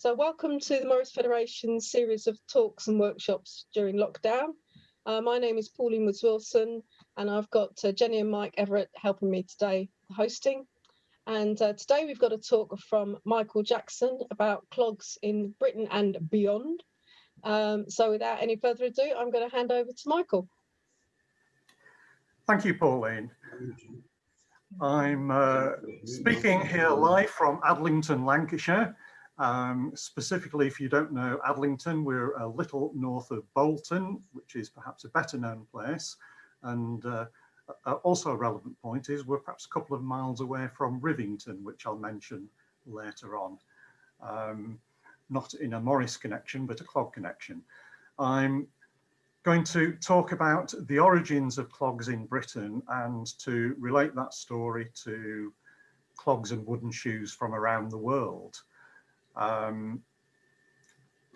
So welcome to the Morris Federation series of talks and workshops during lockdown. Uh, my name is Pauline Woods Wilson and I've got uh, Jenny and Mike Everett helping me today hosting. And uh, today we've got a talk from Michael Jackson about clogs in Britain and beyond. Um, so without any further ado, I'm going to hand over to Michael. Thank you, Pauline. I'm uh, speaking here live from Adlington, Lancashire, um, specifically, if you don't know Adlington, we're a little north of Bolton, which is perhaps a better known place. And uh, also a relevant point is we're perhaps a couple of miles away from Rivington, which I'll mention later on. Um, not in a Morris connection, but a clog connection. I'm going to talk about the origins of clogs in Britain and to relate that story to clogs and wooden shoes from around the world. Um,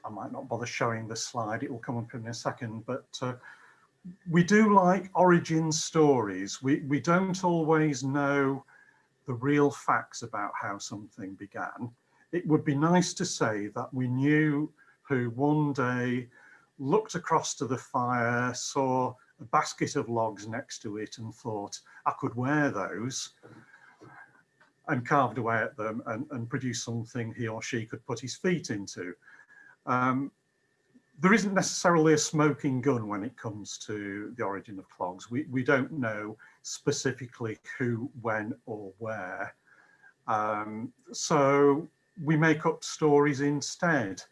I might not bother showing the slide, it will come up in a second, but uh, we do like origin stories. We, we don't always know the real facts about how something began. It would be nice to say that we knew who one day looked across to the fire, saw a basket of logs next to it and thought, I could wear those and carved away at them and, and produced something he or she could put his feet into. Um, there isn't necessarily a smoking gun when it comes to the origin of clogs. We, we don't know specifically who, when or where. Um, so we make up stories instead.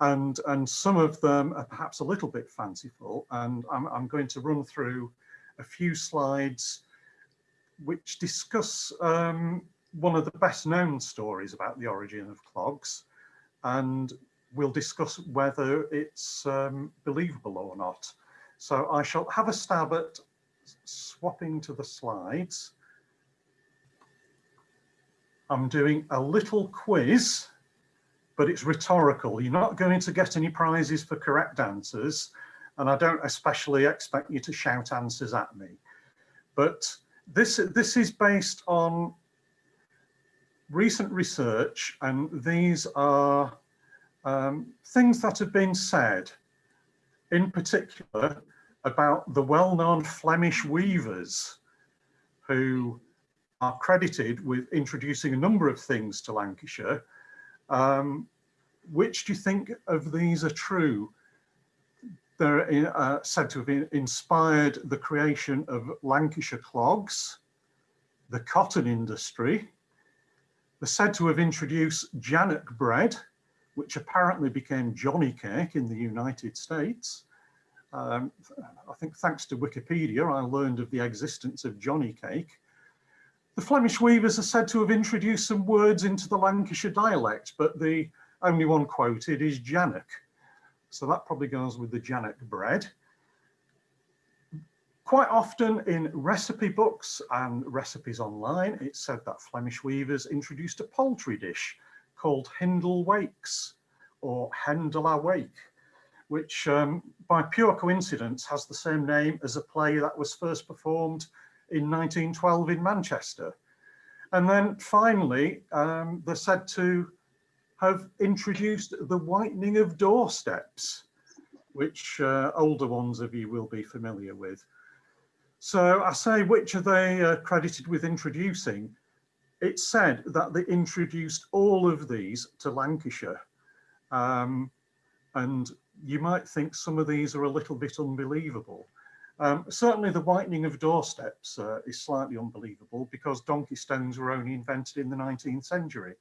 And, and some of them are perhaps a little bit fanciful. And I'm, I'm going to run through a few slides which discuss um, one of the best known stories about the origin of clogs and we'll discuss whether it's um, believable or not. So I shall have a stab at swapping to the slides. I'm doing a little quiz, but it's rhetorical. You're not going to get any prizes for correct answers, and I don't especially expect you to shout answers at me. But this, this is based on recent research, and these are um, things that have been said, in particular about the well-known Flemish weavers who are credited with introducing a number of things to Lancashire. Um, which do you think of these are true? They're uh, said to have inspired the creation of Lancashire clogs, the cotton industry, they're said to have introduced Jannock bread, which apparently became Johnny cake in the United States. Um, I think thanks to Wikipedia, I learned of the existence of Johnny cake. The Flemish weavers are said to have introduced some words into the Lancashire dialect, but the only one quoted is Jannock. So that probably goes with the Jannock bread. Quite often in recipe books and recipes online, it's said that Flemish weavers introduced a poultry dish called Hindle Wakes or Hen de la Wake, which um, by pure coincidence has the same name as a play that was first performed in 1912 in Manchester. And then finally, um, they're said to have introduced the whitening of doorsteps, which uh, older ones of you will be familiar with. So I say, which are they uh, credited with introducing? It's said that they introduced all of these to Lancashire. Um, and you might think some of these are a little bit unbelievable. Um, certainly the whitening of doorsteps uh, is slightly unbelievable because donkey stones were only invented in the 19th century.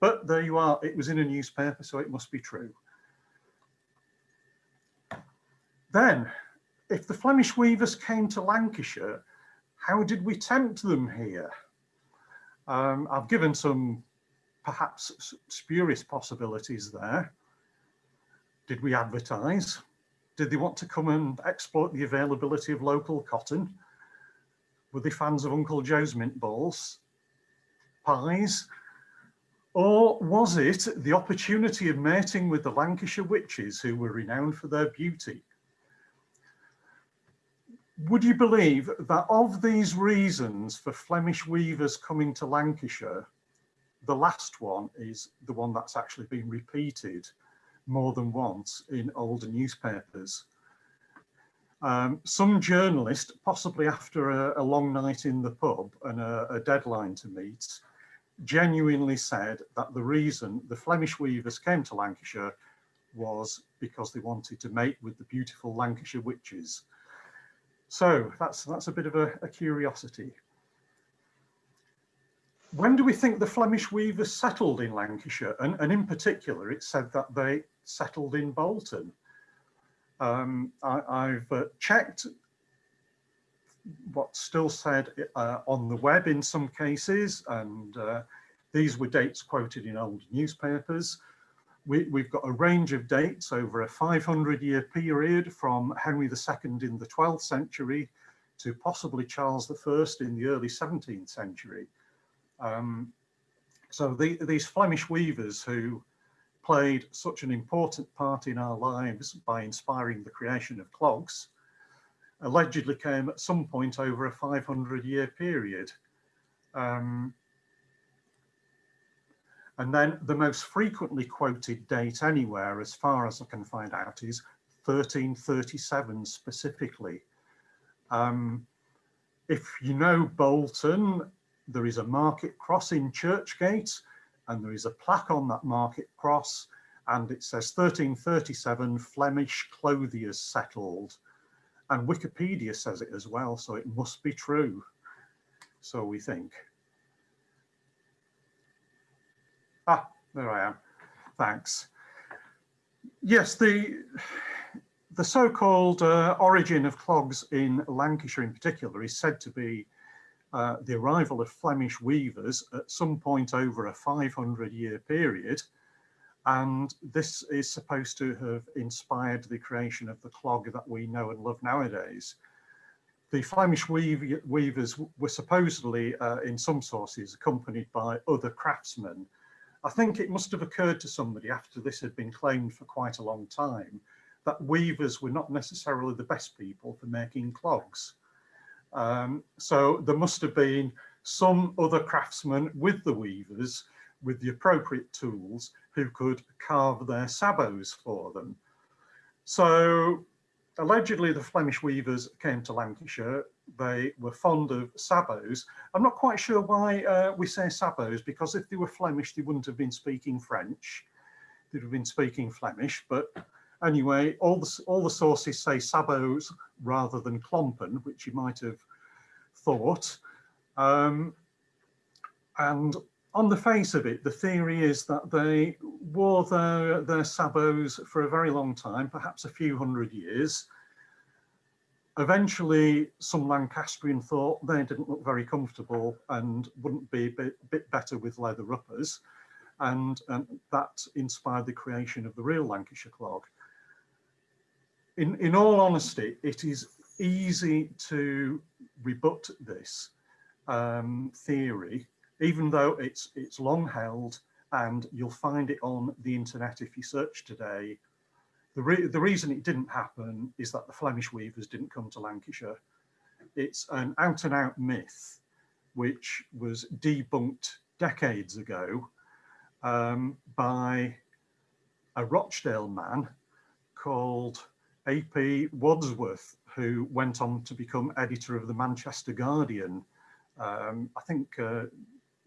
But there you are, it was in a newspaper, so it must be true. Then if the Flemish weavers came to Lancashire, how did we tempt them here? Um, I've given some perhaps spurious possibilities there. Did we advertise? Did they want to come and exploit the availability of local cotton? Were they fans of Uncle Joe's mint balls, pies? Or was it the opportunity of mating with the Lancashire witches who were renowned for their beauty? Would you believe that of these reasons for Flemish weavers coming to Lancashire, the last one is the one that's actually been repeated more than once in older newspapers. Um, some journalist, possibly after a, a, long night in the pub and a, a deadline to meet, genuinely said that the reason the Flemish weavers came to Lancashire was because they wanted to mate with the beautiful Lancashire witches. So that's, that's a bit of a, a curiosity. When do we think the Flemish weavers settled in Lancashire? And, and in particular, it said that they settled in Bolton. Um, I, have uh, checked what's still said uh, on the web in some cases, and uh, these were dates quoted in old newspapers. We, have got a range of dates over a 500 year period from Henry II in the 12th century to possibly Charles I in the early 17th century. Um, so the, these Flemish weavers who played such an important part in our lives by inspiring the creation of clogs allegedly came at some point over a 500 year period. Um, and then the most frequently quoted date anywhere, as far as I can find out, is 1337 specifically. Um, if you know Bolton, there is a market cross in Churchgate, and there is a plaque on that market cross, and it says 1337 Flemish clothiers settled. And Wikipedia says it as well, so it must be true. So we think. Ah, there I am. Thanks. Yes, the the so-called uh, origin of clogs in Lancashire in particular is said to be uh, the arrival of Flemish weavers at some point over a 500 year period and this is supposed to have inspired the creation of the clog that we know and love nowadays. The Flemish weave weavers were supposedly, uh, in some sources, accompanied by other craftsmen. I think it must have occurred to somebody after this had been claimed for quite a long time that weavers were not necessarily the best people for making clogs. Um, so there must have been some other craftsmen with the weavers with the appropriate tools who could carve their sabots for them. So allegedly the Flemish weavers came to Lancashire. They were fond of sabots. I'm not quite sure why uh, we say sabots, because if they were Flemish, they wouldn't have been speaking French. They'd have been speaking Flemish, but anyway, all the, all the sources say sabots rather than klompen, which you might have thought. Um, and on the face of it, the theory is that they wore their, their sabots for a very long time, perhaps a few hundred years. Eventually, some Lancastrian thought they didn't look very comfortable and wouldn't be a bit, bit better with leather uppers. And, and that inspired the creation of the real Lancashire clog. In, in all honesty, it is easy to rebut this um, theory even though it's it's long held and you'll find it on the internet if you search today. The, re the reason it didn't happen is that the Flemish weavers didn't come to Lancashire. It's an out and out myth which was debunked decades ago um, by a Rochdale man called A.P. Wadsworth, who went on to become editor of the Manchester Guardian, um, I think uh,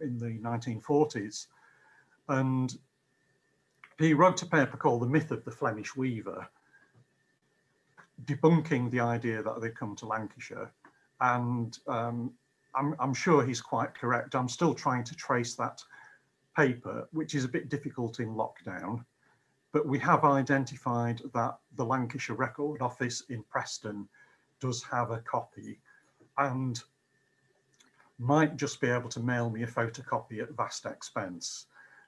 in the 1940s. And he wrote a paper called The Myth of the Flemish Weaver, debunking the idea that they'd come to Lancashire. And um, I'm, I'm sure he's quite correct. I'm still trying to trace that paper, which is a bit difficult in lockdown, but we have identified that the Lancashire Record Office in Preston does have a copy. And might just be able to mail me a photocopy at vast expense,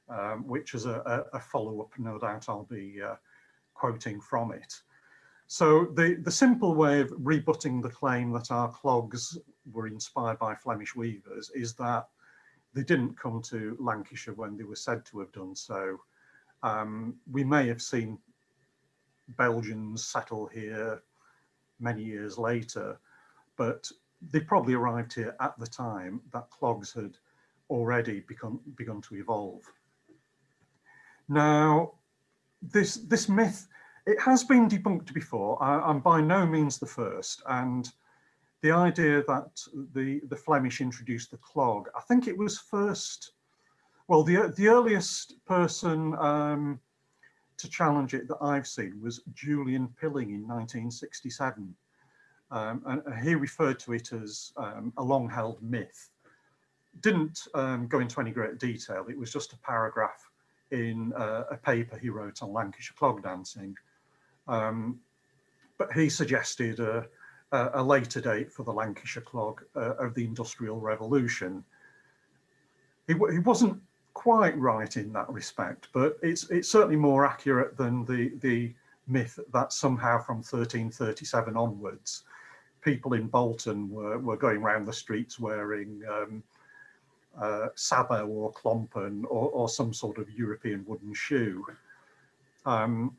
um, which is a, a, follow-up, no doubt I'll be uh, quoting from it. So the, the simple way of rebutting the claim that our clogs were inspired by Flemish weavers is that they didn't come to Lancashire when they were said to have done so. Um, we may have seen Belgians settle here many years later, but they probably arrived here at the time that clogs had already begun, begun to evolve. Now, this, this myth, it has been debunked before. I, I'm by no means the first. And the idea that the, the Flemish introduced the clog, I think it was first, well, the, the earliest person um, to challenge it that I've seen was Julian Pilling in 1967. Um, and, he referred to it as um, a long held myth. Didn't um, go into any great detail. It was just a paragraph in uh, a paper he wrote on Lancashire clog dancing. Um, but he suggested a, a, later date for the Lancashire clog uh, of the Industrial Revolution. He, he wasn't quite right in that respect, but it's it's certainly more accurate than the the myth that somehow from 1337 onwards, people in Bolton were, were going around the streets wearing um, uh, sabot or klompen or, or, some sort of European wooden shoe. Um,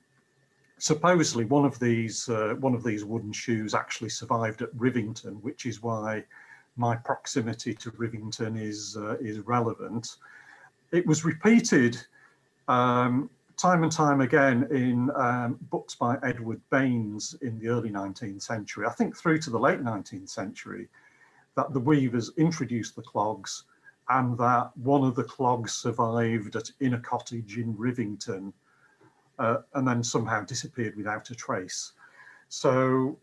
supposedly one of these uh, one of these wooden shoes actually survived at Rivington, which is why my proximity to Rivington is uh, is relevant. It was repeated um, time and time again in um, books by Edward Baines in the early 19th century, I think through to the late 19th century, that the weavers introduced the clogs and that one of the clogs survived at in a cottage in Rivington uh, and then somehow disappeared without a trace. So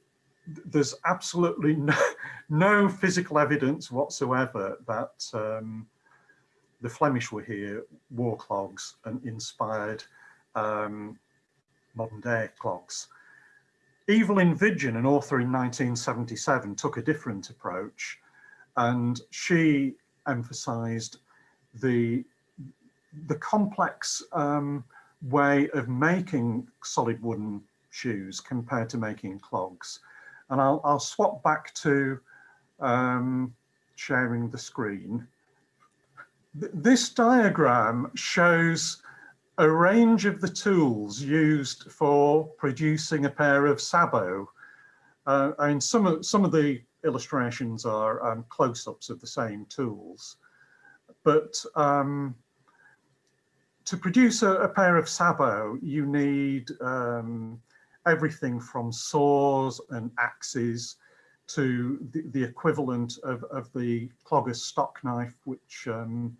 there's absolutely no, no physical evidence whatsoever that um, the Flemish were here, wore clogs and inspired um, modern day clogs. Evelyn Vigeon, an author in 1977, took a different approach and she emphasized the, the complex um, way of making solid wooden shoes compared to making clogs. And I'll, I'll swap back to um, sharing the screen this diagram shows a range of the tools used for producing a pair of sabots. Uh, and some of, some of the illustrations are um, close-ups of the same tools. But um, to produce a, a, pair of sabot, you need um, everything from saws and axes to the, the equivalent of, of the Clogger's stock knife, which um,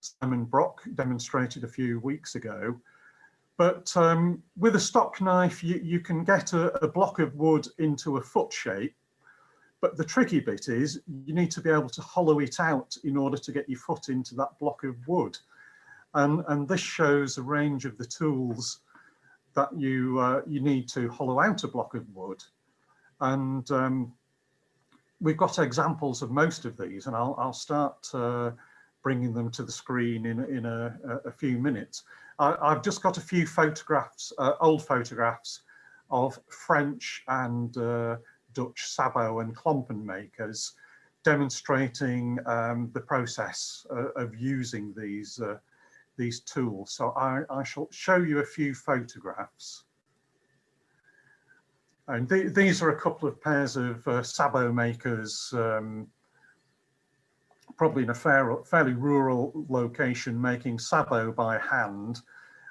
Simon Brock demonstrated a few weeks ago. But um, with a stock knife, you, you can get a, a, block of wood into a foot shape. But the tricky bit is you need to be able to hollow it out in order to get your foot into that block of wood. And, and this shows a range of the tools that you, uh, you need to hollow out a block of wood. And um, we've got examples of most of these, and I'll, I'll start uh, bringing them to the screen in, in a, a few minutes. I, have just got a few photographs, uh, old photographs of French and uh, Dutch sabot and klompen makers demonstrating um, the process uh, of using these uh, these tools. So I, I shall show you a few photographs. And th these are a couple of pairs of uh, sabot makers, um, probably in a fair, fairly rural location, making sabot by hand.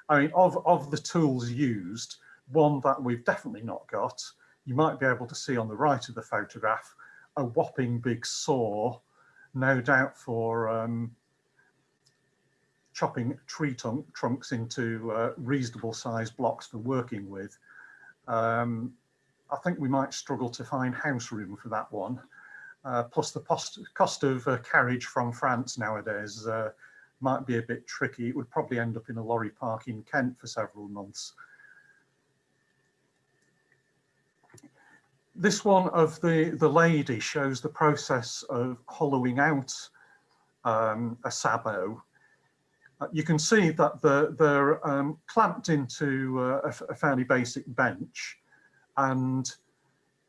I mean, of, of the tools used, one that we've definitely not got, you might be able to see on the right of the photograph, a whopping big saw, no doubt for um, chopping tree trunks into uh, reasonable sized blocks for working with. Um, I think we might struggle to find house room for that one. Uh, plus the cost, cost of uh, carriage from France nowadays uh, might be a bit tricky. It would probably end up in a lorry park in Kent for several months. This one of the, the lady shows the process of hollowing out um, a sabot. Uh, you can see that the, they're um, clamped into uh, a, a fairly basic bench and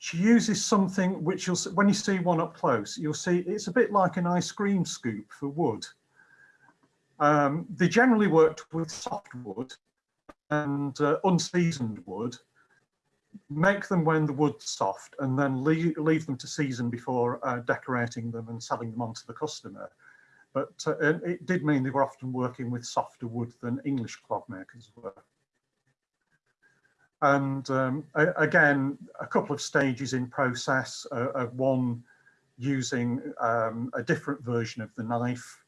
she uses something which you'll when you see one up close you'll see it's a bit like an ice cream scoop for wood. Um, they generally worked with soft wood and uh, unseasoned wood. Make them when the wood's soft and then leave, leave them to season before uh, decorating them and selling them on to the customer. But uh, it did mean they were often working with softer wood than English clog makers were. And um, again, a couple of stages in process uh, of one using um, a different version of the knife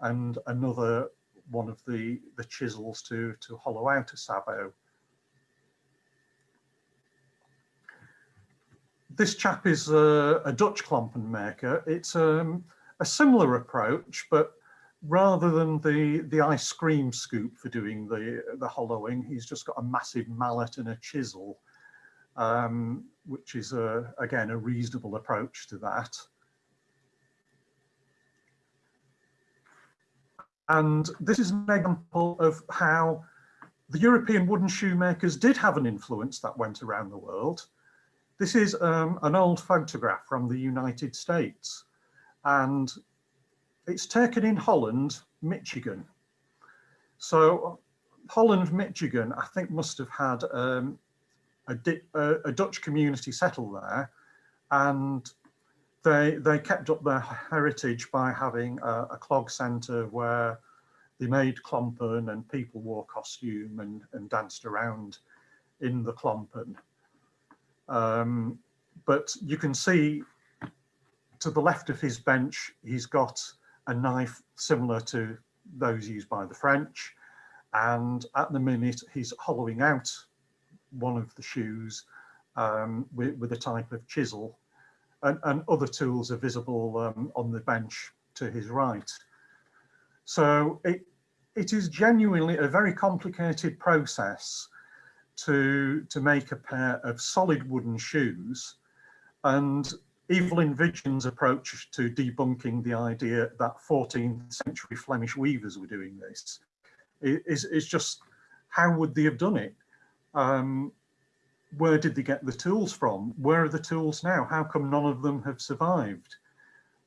and another one of the, the chisels to, to hollow out a sabot. This chap is a, a Dutch klompen maker. It's um, a similar approach, but rather than the, the ice cream scoop for doing the, the hollowing, he's just got a massive mallet and a chisel, um, which is, a, again, a reasonable approach to that. And this is an example of how the European wooden shoemakers did have an influence that went around the world. This is um, an old photograph from the United States and it's taken in Holland, Michigan. So Holland, Michigan, I think must have had um, a, a, a, Dutch community settle there and they, they kept up their heritage by having a, a clog centre where they made klompen and people wore costume and, and danced around in the klompen. Um, but you can see to the left of his bench, he's got a knife similar to those used by the French. And at the minute, he's hollowing out one of the shoes um, with, with, a type of chisel. And, and other tools are visible um, on the bench to his right. So it, it is genuinely a very complicated process to, to make a pair of solid wooden shoes. And Evelyn Vigeon's approach to debunking the idea that 14th century Flemish weavers were doing this is, is just how would they have done it? Um, where did they get the tools from? Where are the tools now? How come none of them have survived?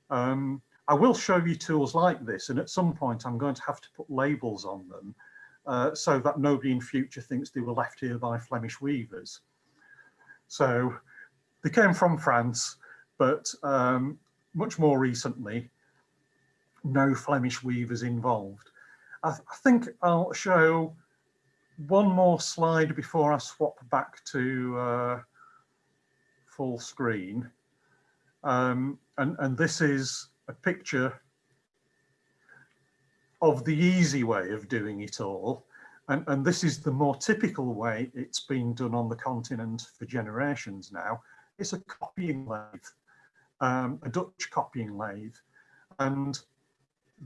Um, I will show you tools like this and at some point I'm going to have to put labels on them uh, so that nobody in future thinks they were left here by Flemish weavers. So they came from France but um, much more recently, no Flemish weavers involved. I, th I, think I'll show one more slide before I swap back to uh, full screen. Um, and, and this is a picture of the easy way of doing it all. And, and this is the more typical way it's been done on the continent for generations now. It's a copying lathe um, a Dutch copying lathe. And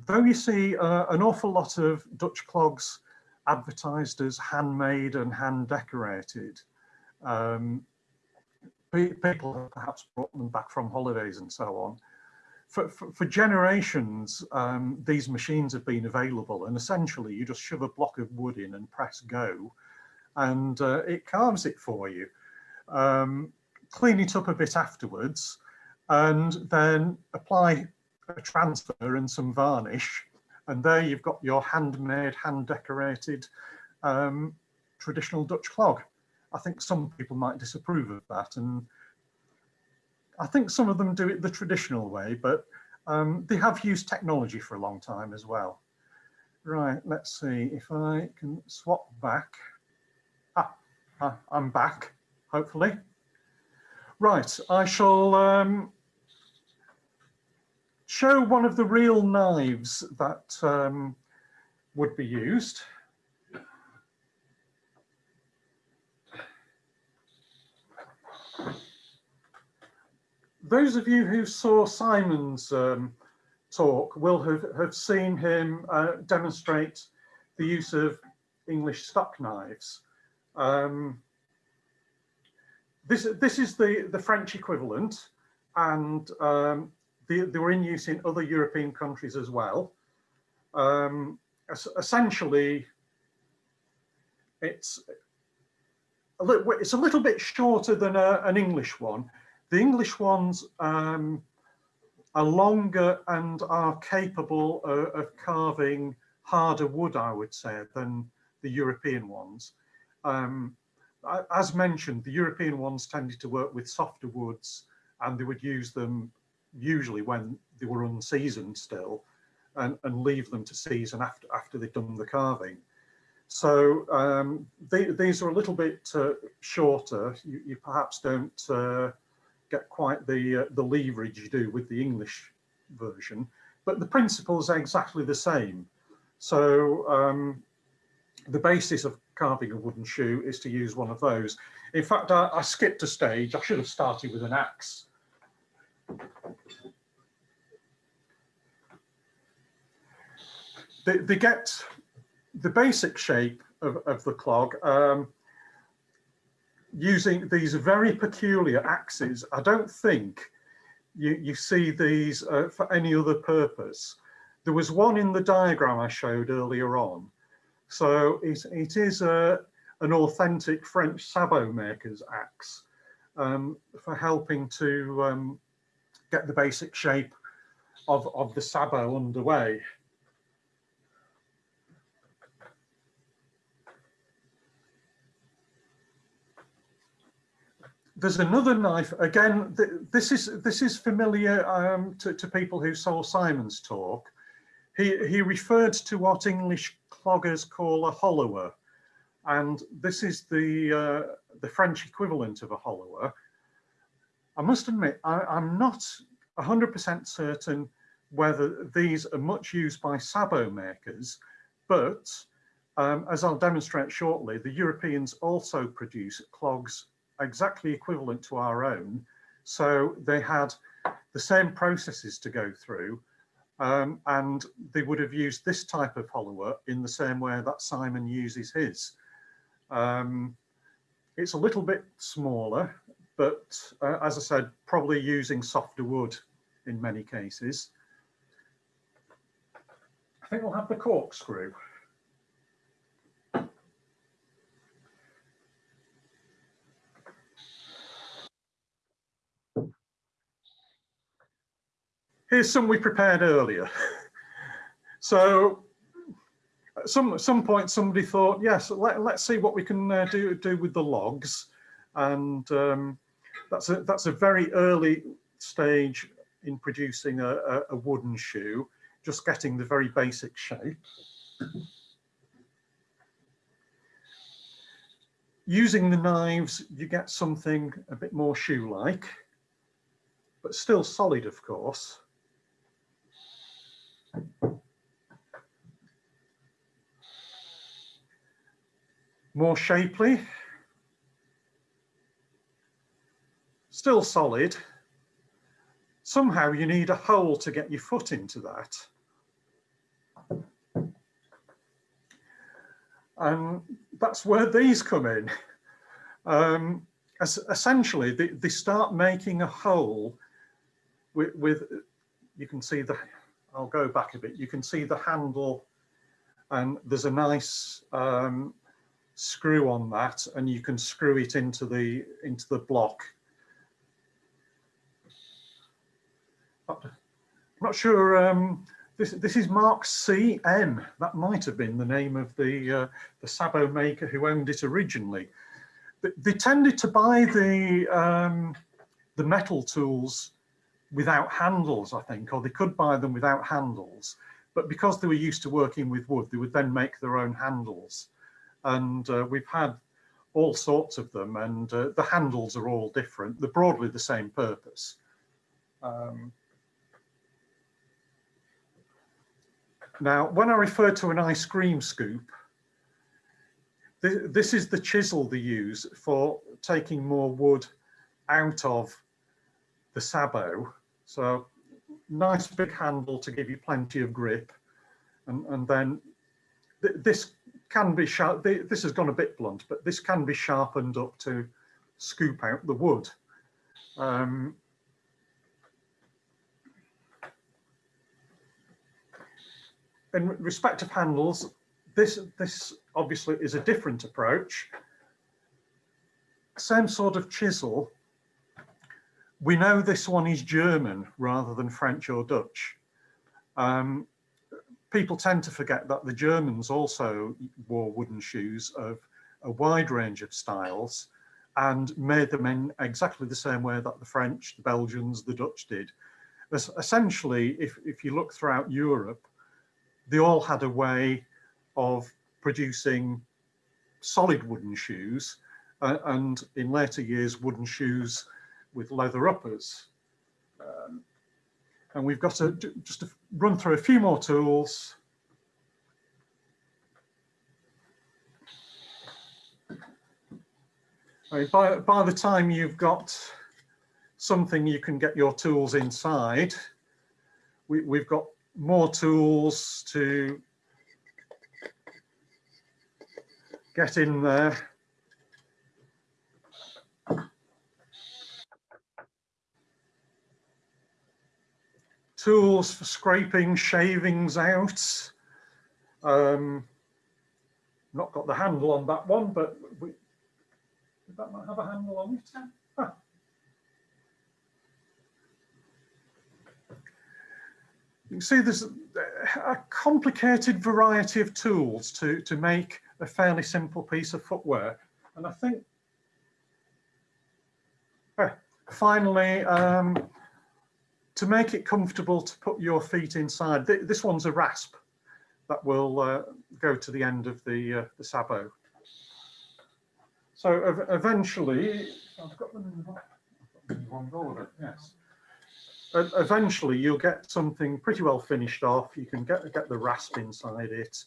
though you see uh, an awful lot of Dutch clogs advertised as handmade and hand decorated, um, people have perhaps brought them back from holidays and so on. For, for, for generations, um, these machines have been available and essentially you just shove a block of wood in and press go and uh, it carves it for you. Um, clean it up a bit afterwards and then apply a transfer and some varnish and there you've got your handmade, hand decorated um, traditional Dutch clog. I think some people might disapprove of that and I think some of them do it the traditional way, but um, they have used technology for a long time as well. Right, let's see if I can swap back. Ah, ah I'm back, hopefully. Right, I shall um, show one of the real knives that um, would be used. Those of you who saw Simon's um, talk will have, have seen him uh, demonstrate the use of English stock knives. Um, this, this is the, the French equivalent and um, they, they were in use in other European countries as well. Um, essentially, it's a little, it's a little bit shorter than a, an English one. The English ones um, are longer and are capable of, of, carving harder wood, I would say, than the European ones. Um, as mentioned, the European ones tended to work with softer woods and they would use them usually when they were unseasoned still, and, and leave them to season after, after they've done the carving. So um, they, these are a little bit uh, shorter. You, you, perhaps don't uh, get quite the, uh, the leverage you do with the English version, but the principle is exactly the same. So um, the basis of carving a wooden shoe is to use one of those. In fact, I, I skipped a stage. I should have started with an axe. They, they get the basic shape of, of the clog um, using these very peculiar axes. I don't think you, you see these uh, for any other purpose. There was one in the diagram I showed earlier on. So it, it is a, an authentic French sabot maker's axe um, for helping to um, get the basic shape of, of the sabot underway. there's another knife again th this is this is familiar um, to, to, people who saw Simon's talk he he referred to what English cloggers call a hollower and this is the uh, the French equivalent of a hollower I must admit I, am not 100% certain whether these are much used by sabot makers but um, as I'll demonstrate shortly the Europeans also produce clogs exactly equivalent to our own. So they had the same processes to go through um, and they would have used this type of hollower in the same way that Simon uses his. Um, it's a little bit smaller, but uh, as I said, probably using softer wood in many cases. I think we'll have the corkscrew. Here's some we prepared earlier. so at some some point somebody thought, yes, let, let's see what we can uh, do do with the logs, and um, that's a that's a very early stage in producing a, a, a wooden shoe, just getting the very basic shape. Using the knives, you get something a bit more shoe-like, but still solid, of course. More shapely. Still solid. Somehow you need a hole to get your foot into that. And that's where these come in. Um, essentially, they, they, start making a hole with, with, you can see the I'll go back a bit. You can see the handle and there's a nice um, screw on that and you can screw it into the into the block. I'm not sure. Um, this this is Mark C M. That might have been the name of the uh, the sabot maker who owned it originally. They tended to buy the um, the metal tools without handles, I think, or they could buy them without handles. But because they were used to working with wood, they would then make their own handles. And uh, we've had all sorts of them and uh, the handles are all different. They're broadly the same purpose. Um, now, when I refer to an ice cream scoop, th this is the chisel they use for taking more wood out of the sabot. So nice big handle to give you plenty of grip. And, and then th this can be sharp. This has gone a bit blunt, but this can be sharpened up to scoop out the wood. Um, in respect of handles, this, this obviously is a different approach. Same sort of chisel, we know this one is German rather than French or Dutch. Um, people tend to forget that the Germans also wore wooden shoes of a wide range of styles and made them in exactly the same way that the French, the Belgians, the Dutch did. essentially, if, if you look throughout Europe, they all had a way of producing solid wooden shoes uh, and in later years wooden shoes with leather uppers. Um, and we've got to just to run through a few more tools. By, by the time you've got something you can get your tools inside, we, we've got more tools to get in there. Tools for scraping shavings out. Um, not got the handle on that one, but we, that might have a handle on it. You can see there's a complicated variety of tools to, to make a fairly simple piece of footwear. And I think, eh, finally, um, to make it comfortable to put your feet inside, th this one's a rasp that will uh, go to the end of the, uh, the sabot. So eventually, I've got them in the wrong order, yes. Eventually you'll get something pretty well finished off. You can get, get the rasp inside it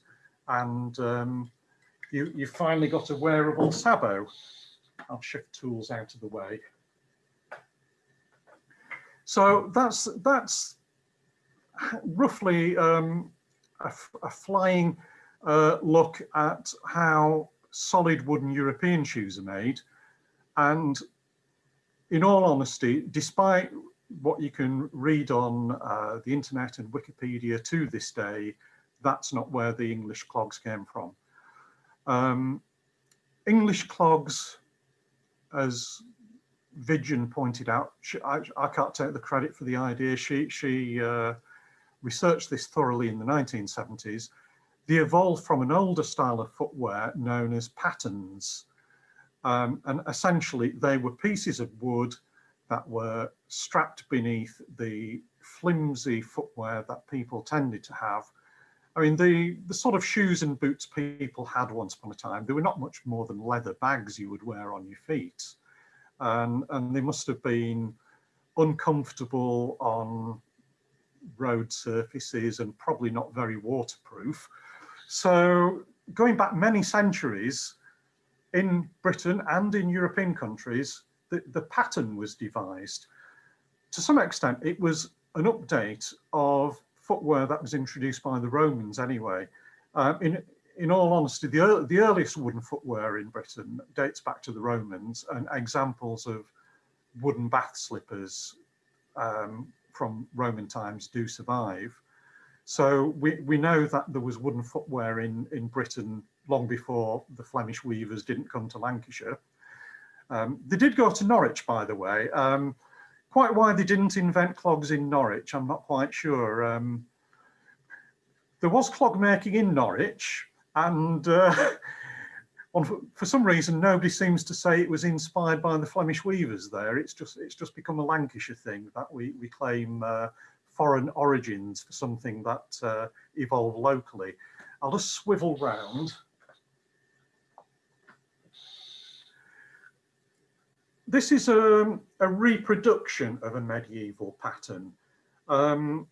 and um, you, you've finally got a wearable sabot. I'll shift tools out of the way. So that's that's roughly um, a, a, flying uh, look at how solid wooden European shoes are made. And in all honesty, despite what you can read on uh, the internet and Wikipedia to this day, that's not where the English clogs came from. Um, English clogs, as Vigeon pointed out, she, I, I, can't take the credit for the idea. She, she uh, researched this thoroughly in the 1970s. They evolved from an older style of footwear known as pattens. Um, and essentially they were pieces of wood that were strapped beneath the flimsy footwear that people tended to have I mean, the, the sort of shoes and boots people had once upon a time, they were not much more than leather bags you would wear on your feet. And, and they must have been uncomfortable on road surfaces and probably not very waterproof. So going back many centuries, in Britain and in European countries, the, the patten was devised. To some extent, it was an update of footwear that was introduced by the Romans anyway. Uh, in, in all honesty, the, the earliest wooden footwear in Britain dates back to the Romans and examples of wooden bath slippers um, from Roman times do survive. So we, we know that there was wooden footwear in, in Britain long before the Flemish weavers didn't come to Lancashire. Um, they did go to Norwich, by the way. Um, Quite why they didn't invent clogs in Norwich, I'm not quite sure. Um, there was clog making in Norwich and uh, on, for some reason nobody seems to say it was inspired by the Flemish weavers there. It's just it's just become a Lancashire thing that we, we claim uh, foreign origins for something that uh, evolved locally. I'll just swivel round. This is a, a, reproduction of a medieval patten. Um,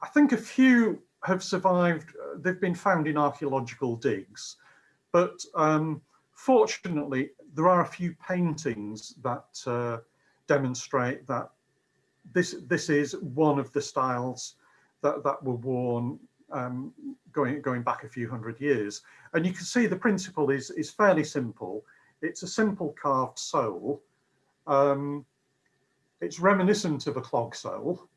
I think a few have survived, uh, they've been found in archaeological digs, but um, fortunately there are a few paintings that uh, demonstrate that this, this is one of the styles that, that were worn um, going, going back a few hundred years. And you can see the principle is, is fairly simple. It's a simple carved sole um, it's reminiscent of a clog sole.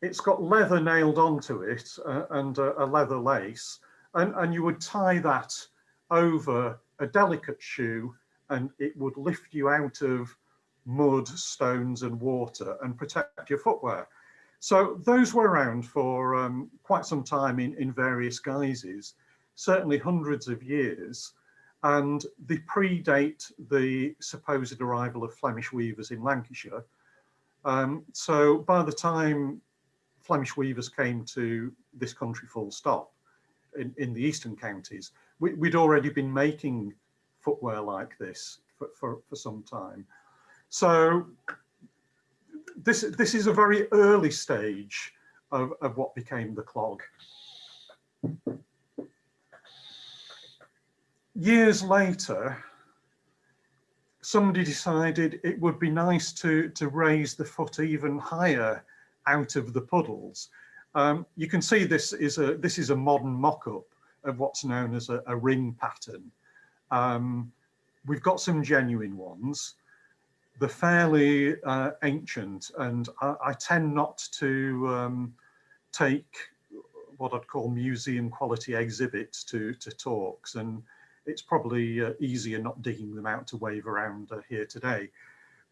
It's got leather nailed onto it uh, and a, a leather lace, and, and you would tie that over a delicate shoe and it would lift you out of mud, stones and water and protect your footwear. So those were around for um, quite some time in, in various guises, certainly hundreds of years and they predate the supposed arrival of Flemish weavers in Lancashire. Um, so by the time Flemish weavers came to this country full stop in, in the eastern counties, we, would already been making footwear like this for, for, for some time. So this, this is a very early stage of, of what became the clog. Years later, somebody decided it would be nice to, to raise the foot even higher out of the puddles. Um, you can see this is a this is a modern mock-up of what's known as a, a ring patten. Um, we've got some genuine ones. They're fairly uh, ancient, and I, I, tend not to um, take what I'd call museum quality exhibits to, to talks, and it's probably uh, easier not digging them out to wave around uh, here today.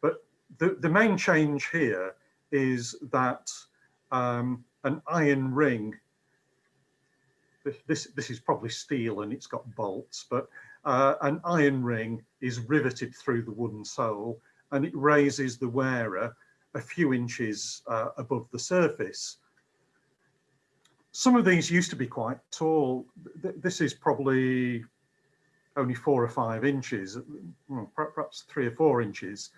But the, the main change here is that um, an iron ring, this, this is probably steel and it's got bolts, but uh, an iron ring is riveted through the wooden sole and it raises the wearer a few inches uh, above the surface. Some of these used to be quite tall. This is probably only four or five inches, perhaps three or four inches.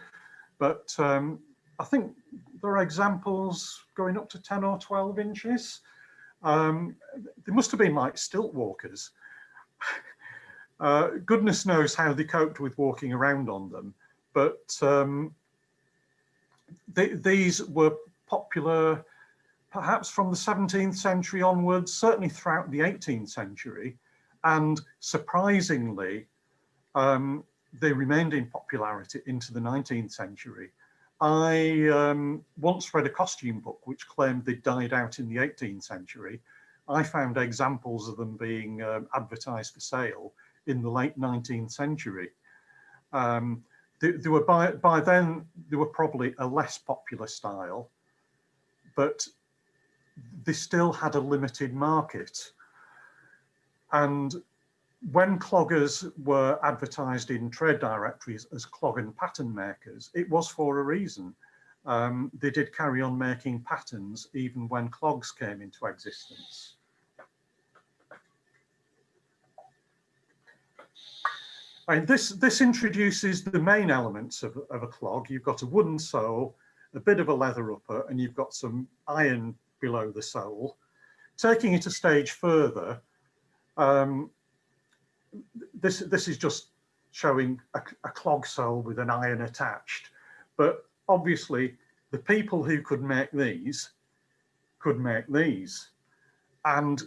But um, I think there are examples going up to 10 or 12 inches. Um, they must have been like stilt walkers. uh, goodness knows how they coped with walking around on them. But um, they, these were popular perhaps from the 17th century onwards, certainly throughout the 18th century. And surprisingly, um, they remained in popularity into the 19th century. I um, once read a costume book which claimed they died out in the 18th century. I found examples of them being um, advertised for sale in the late 19th century. Um, they, they, were by, by then, they were probably a less popular style, but they still had a limited market. And when cloggers were advertised in trade directories as clog and patten makers, it was for a reason. Um, they did carry on making pattens even when clogs came into existence. And this, this introduces the main elements of, of a clog. You've got a wooden sole, a bit of a leather upper, and you've got some iron below the sole. Taking it a stage further, um, this this is just showing a, a clog sole with an iron attached. But obviously the people who could make these could make these. And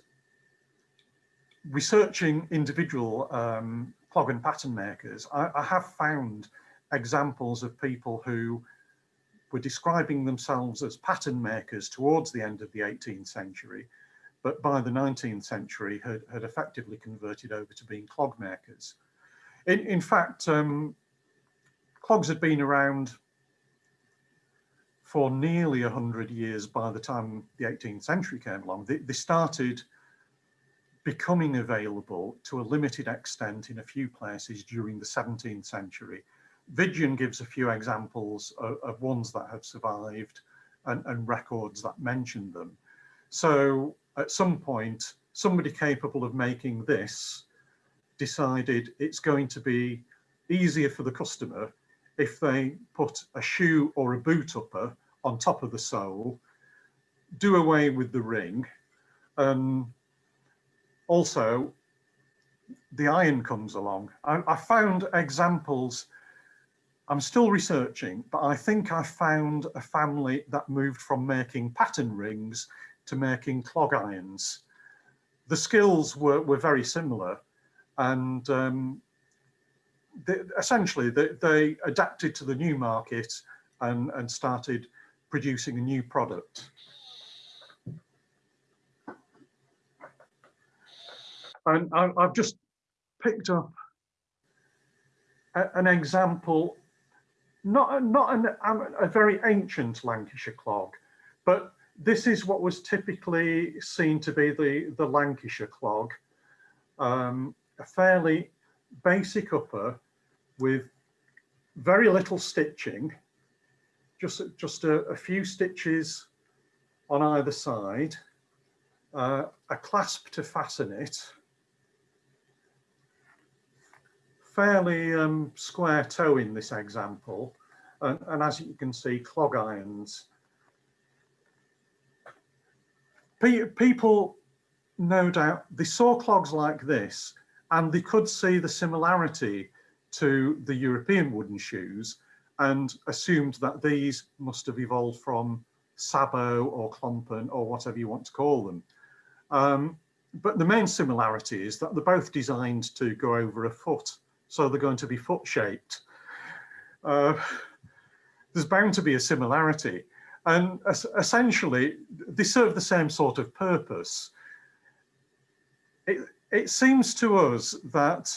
researching individual um, clog and patten makers, I, I, have found examples of people who were describing themselves as patten makers towards the end of the 18th century but by the 19th century had, had effectively converted over to being clog makers. In, in fact, um, clogs had been around for nearly 100 years by the time the 18th century came along. They, they started becoming available to a limited extent in a few places during the 17th century. Vigeon gives a few examples of, of ones that have survived and, and, records that mention them. So at some point, somebody capable of making this decided it's going to be easier for the customer if they put a shoe or a boot upper on top of the sole, do away with the ring, and also the iron comes along. I, I found examples, I'm still researching, but I think I found a family that moved from making patten rings to making clog irons. The skills were, were very similar and um, they, essentially they, they, adapted to the new market and, and started producing a new product. And I, have just picked up an example, not, not an, a very ancient Lancashire clog, but this is what was typically seen to be the, the Lancashire clog, um, a fairly basic upper with very little stitching, just, just a, a few stitches on either side, uh, a clasp to fasten it, fairly um, square toe in this example, and, and as you can see, clog irons. Pe people, no doubt, they saw clogs like this and they could see the similarity to the European wooden shoes and assumed that these must have evolved from Sabot or Klompen or whatever you want to call them. Um, but the main similarity is that they're both designed to go over a foot, so they're going to be foot shaped. Uh, there's bound to be a similarity. And essentially, they serve the same sort of purpose. It, it seems to us that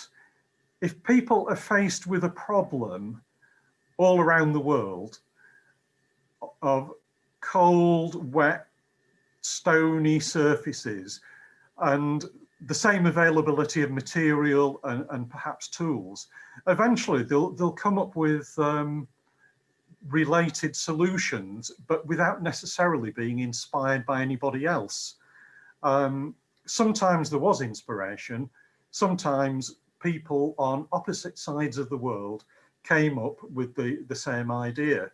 if people are faced with a problem all around the world of cold, wet, stony surfaces and the same availability of material and, and perhaps tools, eventually they'll, they'll come up with um, related solutions, but without necessarily being inspired by anybody else. Um, sometimes there was inspiration, sometimes people on opposite sides of the world came up with the, the same idea.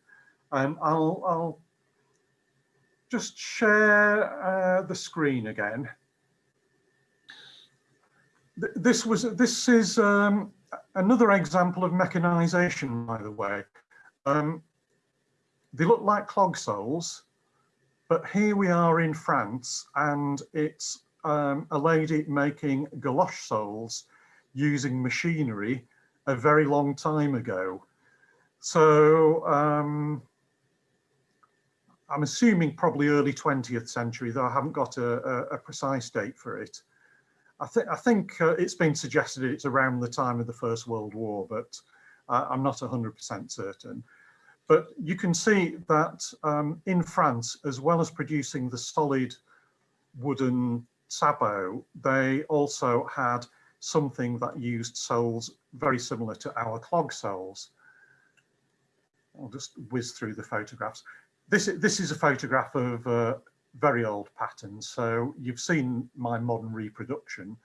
And I'll, I'll just share uh, the screen again. This was this is um, another example of mechanization, by the way. Um, they look like clog soles, but here we are in France and it's um, a lady making galosh soles using machinery a very long time ago. So um, I'm assuming probably early 20th century, though I haven't got a, a, a precise date for it. I, th I think uh, it's been suggested it's around the time of the First World War, but uh, I'm not 100% certain. But you can see that um, in France, as well as producing the solid wooden sabot, they also had something that used soles very similar to our clog soles. I'll just whiz through the photographs. This, this is a photograph of a very old patten. So you've seen my modern reproduction.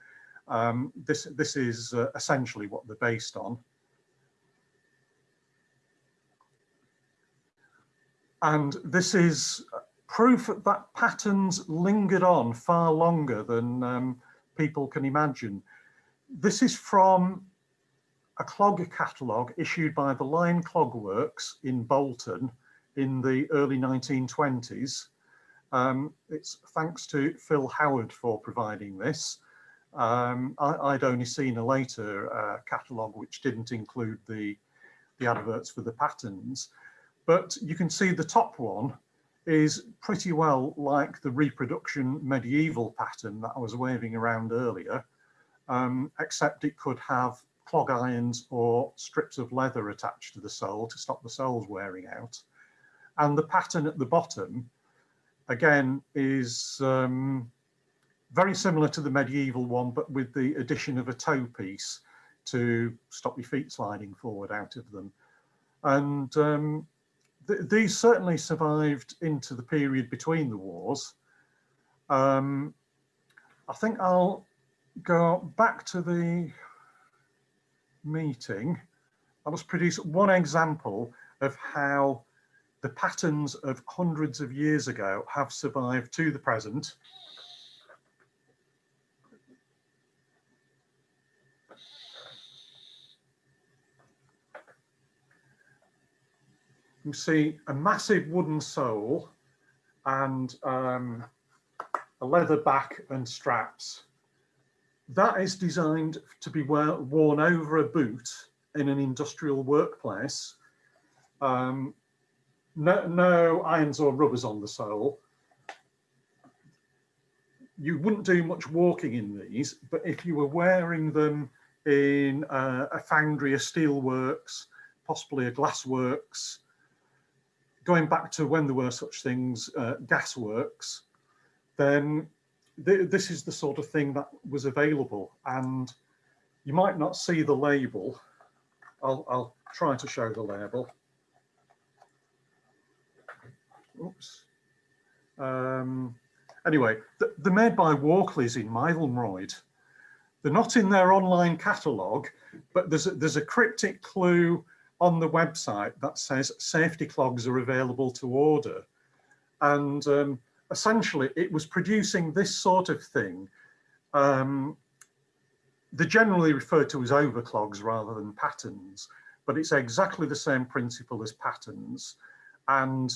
Um, this, this is uh, essentially what they're based on. And this is proof that pattens lingered on far longer than um, people can imagine. This is from a clog catalogue issued by the Lion Clog Works in Bolton in the early 1920s. Um, it's thanks to Phil Howard for providing this. Um, I, would only seen a later uh, catalogue which didn't include the, the adverts for the pattens. But you can see the top one is pretty well like the reproduction medieval patten that I was waving around earlier, um, except it could have clog irons or strips of leather attached to the sole to stop the soles wearing out. And the patten at the bottom, again, is um, very similar to the medieval one, but with the addition of a toe piece to stop your feet sliding forward out of them. And um, th these certainly survived into the period between the wars. Um, I think I'll go back to the meeting. I must produce one example of how the pattens of hundreds of years ago have survived to the present. You see a massive wooden sole and um, a leather back and straps. That is designed to be wear, worn over a boot in an industrial workplace. Um, no, no irons or rubbers on the sole. You wouldn't do much walking in these, but if you were wearing them in uh, a foundry, a steelworks, possibly a glass works, going back to when there were such things, uh, gasworks, then th this is the sort of thing that was available. And you might not see the label. I'll, I'll try to show the label. Oops. Um, anyway, th they're made by Walkleys in Mytholmroyd. They're not in their online catalogue, but there's a, there's a cryptic clue on the website that says safety clogs are available to order. And um, essentially it was producing this sort of thing. Um, they're generally referred to as overclogs rather than pattens, but it's exactly the same principle as pattens. And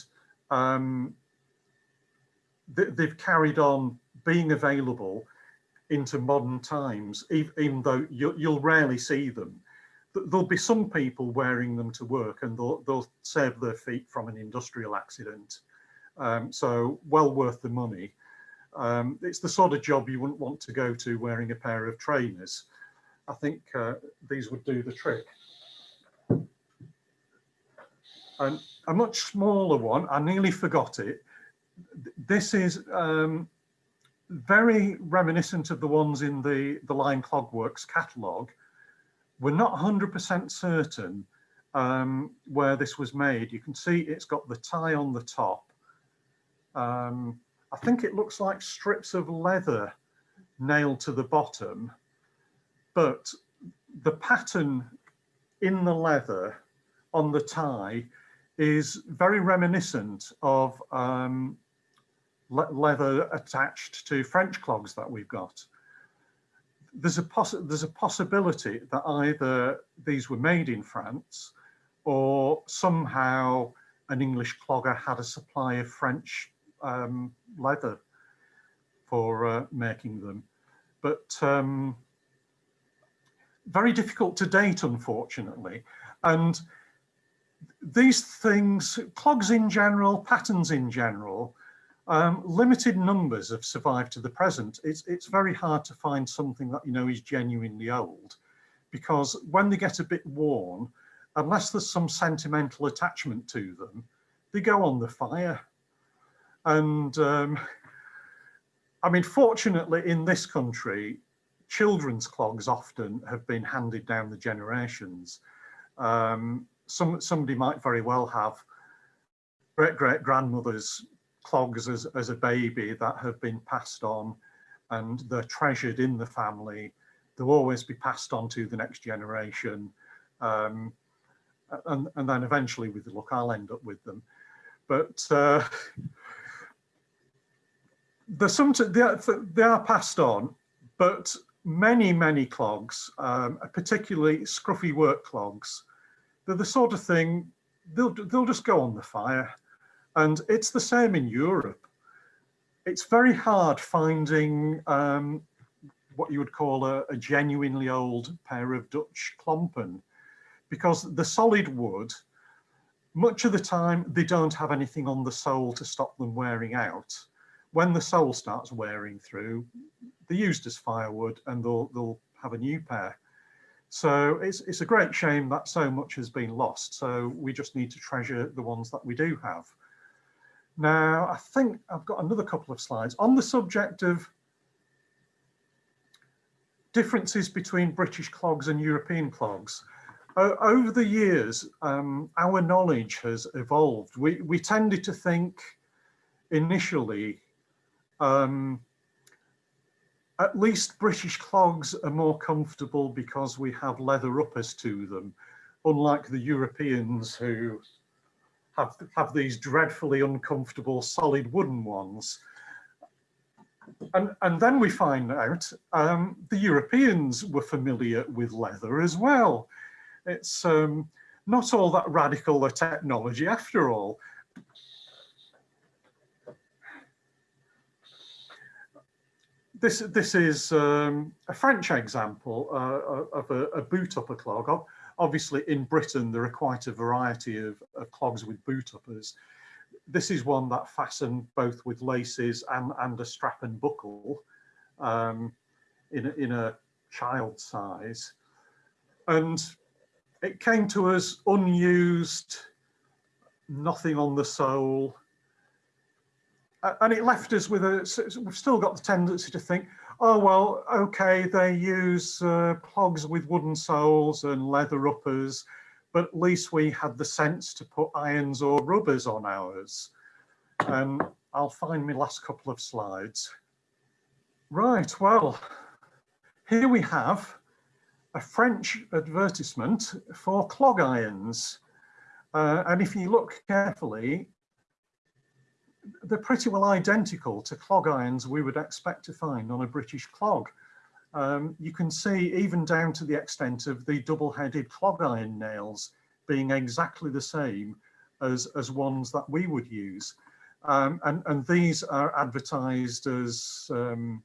um, they've carried on being available into modern times, even though you'll rarely see them. There'll be some people wearing them to work and they'll, they'll save their feet from an industrial accident. Um, so well worth the money. Um, it's the sort of job you wouldn't want to go to wearing a pair of trainers. I think uh, these would do the trick. And a much smaller one, I nearly forgot it. This is um, very reminiscent of the ones in the, the Lion Clogworks catalogue. We're not 100% certain um, where this was made. You can see it's got the tie on the top. Um, I think it looks like strips of leather nailed to the bottom, but the pattern in the leather on the tie is very reminiscent of um, le leather attached to French clogs that we've got. There's a, there's a possibility that either these were made in France or somehow an English clogger had a supply of French um, leather for uh, making them. But um, very difficult to date, unfortunately. And these things, clogs in general, patterns in general, um, limited numbers have survived to the present. It's, it's very hard to find something that you know is genuinely old because when they get a bit worn, unless there's some sentimental attachment to them, they go on the fire. And um, I mean, fortunately in this country, children's clogs often have been handed down the generations. Um, some, somebody might very well have great great grandmother's clogs as, as a baby that have been passed on and they're treasured in the family. They'll always be passed on to the next generation. Um, and, and then eventually with the look, I'll end up with them. But uh, there's some, they are, they are passed on, but many, many clogs, um, particularly scruffy work clogs, they're the sort of thing, they'll, they'll just go on the fire. And it's the same in Europe. It's very hard finding um, what you would call a, a, genuinely old pair of Dutch klompen because the solid wood, much of the time, they don't have anything on the sole to stop them wearing out. When the sole starts wearing through, they're used as firewood and they'll, they'll have a new pair. So it's, it's a great shame that so much has been lost. So we just need to treasure the ones that we do have. Now, I think I've got another couple of slides on the subject of differences between British clogs and European clogs. Over the years, um, our knowledge has evolved. We, we tended to think initially um, at least British clogs are more comfortable because we have leather uppers to them, unlike the Europeans who have, have these dreadfully uncomfortable solid wooden ones. And, and then we find out um, the Europeans were familiar with leather as well. It's um, not all that radical a technology after all. this this is um, a French example uh, of a, a, boot upper clog. Obviously, in Britain, there are quite a variety of, of, clogs with boot uppers. This is one that fastened both with laces and, and a strap and buckle um, in, a, in a child size. And it came to us unused, nothing on the sole, and it left us with a, we've still got the tendency to think, oh, well, okay, they use uh, clogs with wooden soles and leather uppers, but at least we had the sense to put irons or rubbers on ours. And I'll find my last couple of slides. Right, well, here we have a French advertisement for clog irons. Uh, and if you look carefully, they're pretty well identical to clog irons we would expect to find on a British clog. Um, you can see even down to the extent of the double-headed clog iron nails being exactly the same as, as ones that we would use. Um, and, and these are advertised as um,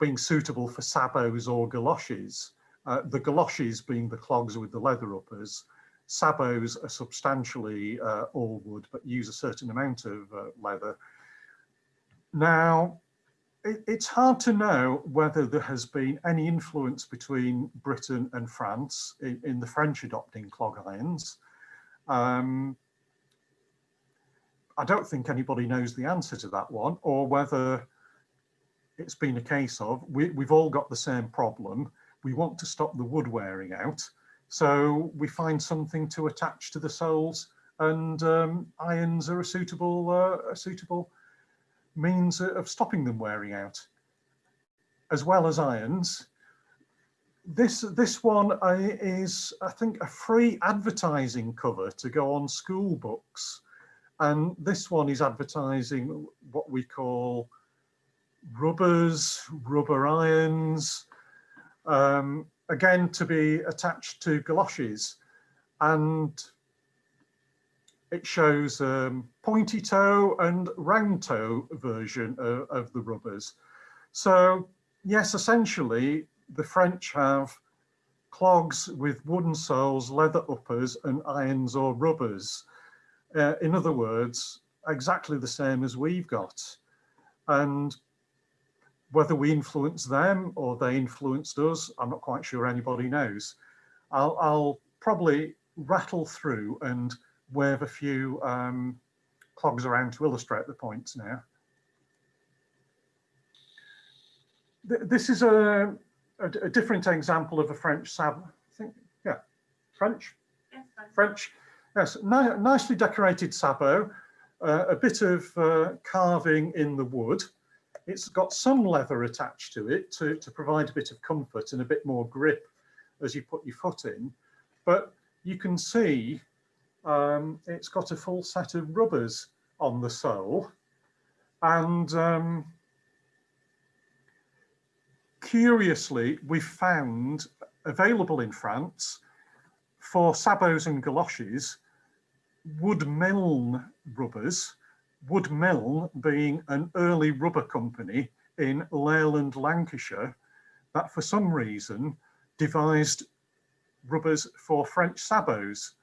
being suitable for sabots or galoshes. Uh, the galoshes being the clogs with the leather uppers. Sabots are substantially uh, all wood, but use a certain amount of uh, leather. Now, it, it's hard to know whether there has been any influence between Britain and France in, in the French adopting clog irons. Um, I don't think anybody knows the answer to that one, or whether it's been a case of we, we've all got the same problem. We want to stop the wood wearing out. So we find something to attach to the soles and um, irons are a suitable, uh, a suitable means of stopping them wearing out. As well as irons, this this one is, I think, a free advertising cover to go on school books. And this one is advertising what we call rubbers, rubber irons, um, again to be attached to galoshes. And it shows um, pointy toe and round toe version of, of the rubbers. So yes, essentially the French have clogs with wooden soles, leather uppers and irons or rubbers. Uh, in other words, exactly the same as we've got. And whether we influence them or they influenced us, I'm not quite sure anybody knows. I'll, I'll probably rattle through and wave a few um, clogs around to illustrate the points now. This is a, a, a different example of a French sab, I think, yeah, French? Yes, French, yes, Ni nicely decorated sabot, uh, a bit of uh, carving in the wood, it's got some leather attached to it to, to provide a bit of comfort and a bit more grip as you put your foot in. But you can see um, it's got a full set of rubbers on the sole. And um, curiously, we found available in France for sabots and galoshes, Wood Milne rubbers Wood Milne being an early rubber company in Leyland, Lancashire, that for some reason devised rubbers for French sabots.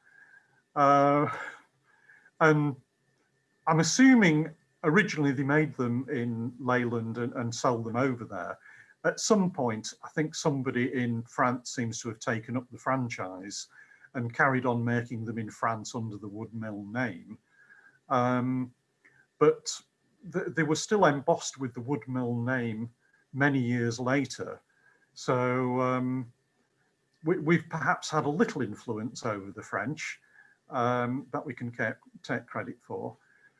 Uh, and I'm assuming originally they made them in Leyland and, and sold them over there. At some point, I think somebody in France seems to have taken up the franchise and carried on making them in France under the Wood Milne name. Um, but th they were still embossed with the Wood Milne name many years later. So um, we, have perhaps had a little influence over the French um, that we can take credit for.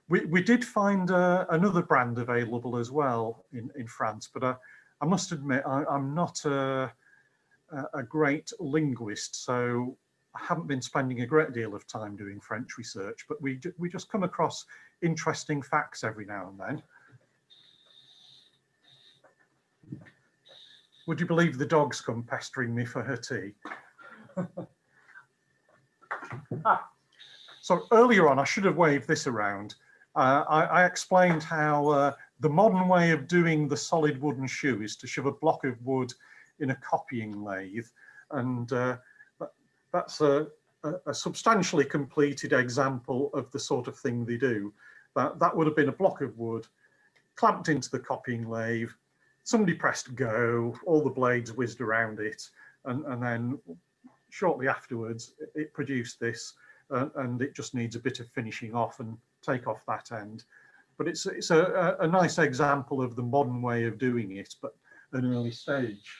We, we did find uh, another brand available as well in, in France, but uh, I must admit I, am not a, a great linguist, so I haven't been spending a great deal of time doing French research, but we, we just come across interesting facts every now and then. Would you believe the dog's come pestering me for her tea? ah, so earlier on, I should have waved this around. Uh, I, I, explained how uh, the modern way of doing the solid wooden shoe is to shove a block of wood in a copying lathe. And uh, that's a, a, a substantially completed example of the sort of thing they do. That, that would have been a block of wood clamped into the copying lathe. Somebody pressed go, all the blades whizzed around it. And, and then shortly afterwards, it produced this uh, and it just needs a bit of finishing off and take off that end. But it's, it's a, a nice example of the modern way of doing it, but an early stage.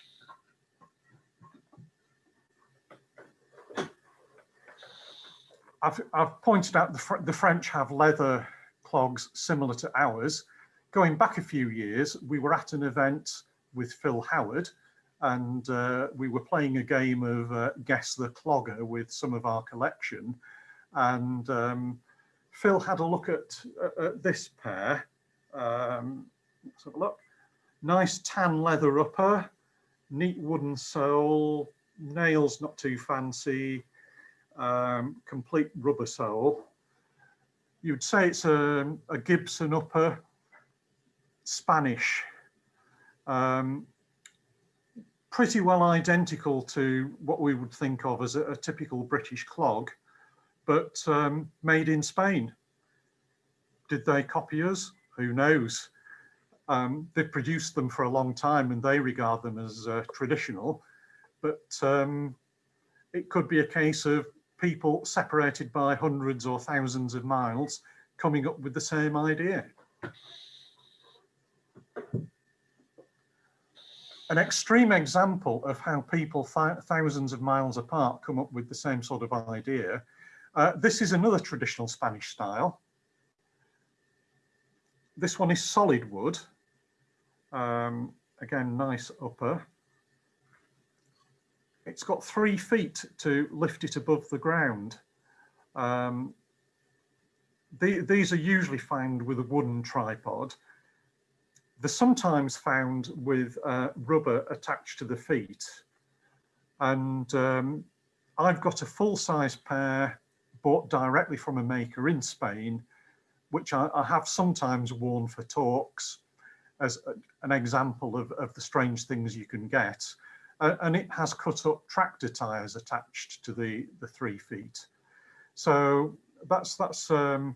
I've, I've pointed out the, Fr the French have leather clogs similar to ours. Going back a few years, we were at an event with Phil Howard and uh, we were playing a game of uh, Guess the Clogger with some of our collection. And um, Phil had a look at, at this pair. Um, let's have a look. Nice tan leather upper, neat wooden sole, nails not too fancy, um, complete rubber sole. You'd say it's a, a Gibson upper, Spanish. Um, pretty well identical to what we would think of as a, a typical British clog, but um, made in Spain. Did they copy us? Who knows? Um, they've produced them for a long time and they regard them as uh, traditional, but um, it could be a case of people separated by hundreds or thousands of miles coming up with the same idea. An extreme example of how people thousands of miles apart come up with the same sort of idea. Uh, this is another traditional Spanish style. This one is solid wood. Um, again, nice upper. It's got three feet to lift it above the ground. Um, the, these are usually found with a wooden tripod. They're sometimes found with uh, rubber attached to the feet. And um, I've got a full-size pair bought directly from a maker in Spain, which I, I have sometimes worn for talks as a, an example of, of the strange things you can get uh, and it has cut up tractor tires attached to the the three feet. So that's that's um,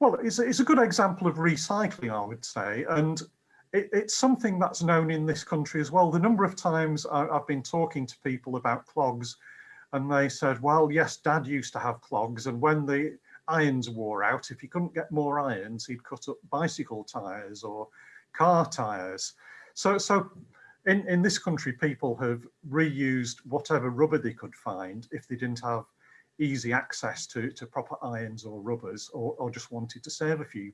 well it's, it's a good example of recycling i would say. And it, it's something that's known in this country as well. The number of times I, i've been talking to people about clogs and they said well yes dad used to have clogs and when the irons wore out if he couldn't get more irons he'd cut up bicycle tires or car tires so so in, in this country, people have reused whatever rubber they could find if they didn't have easy access to, to proper irons or rubbers or, or just wanted to save a few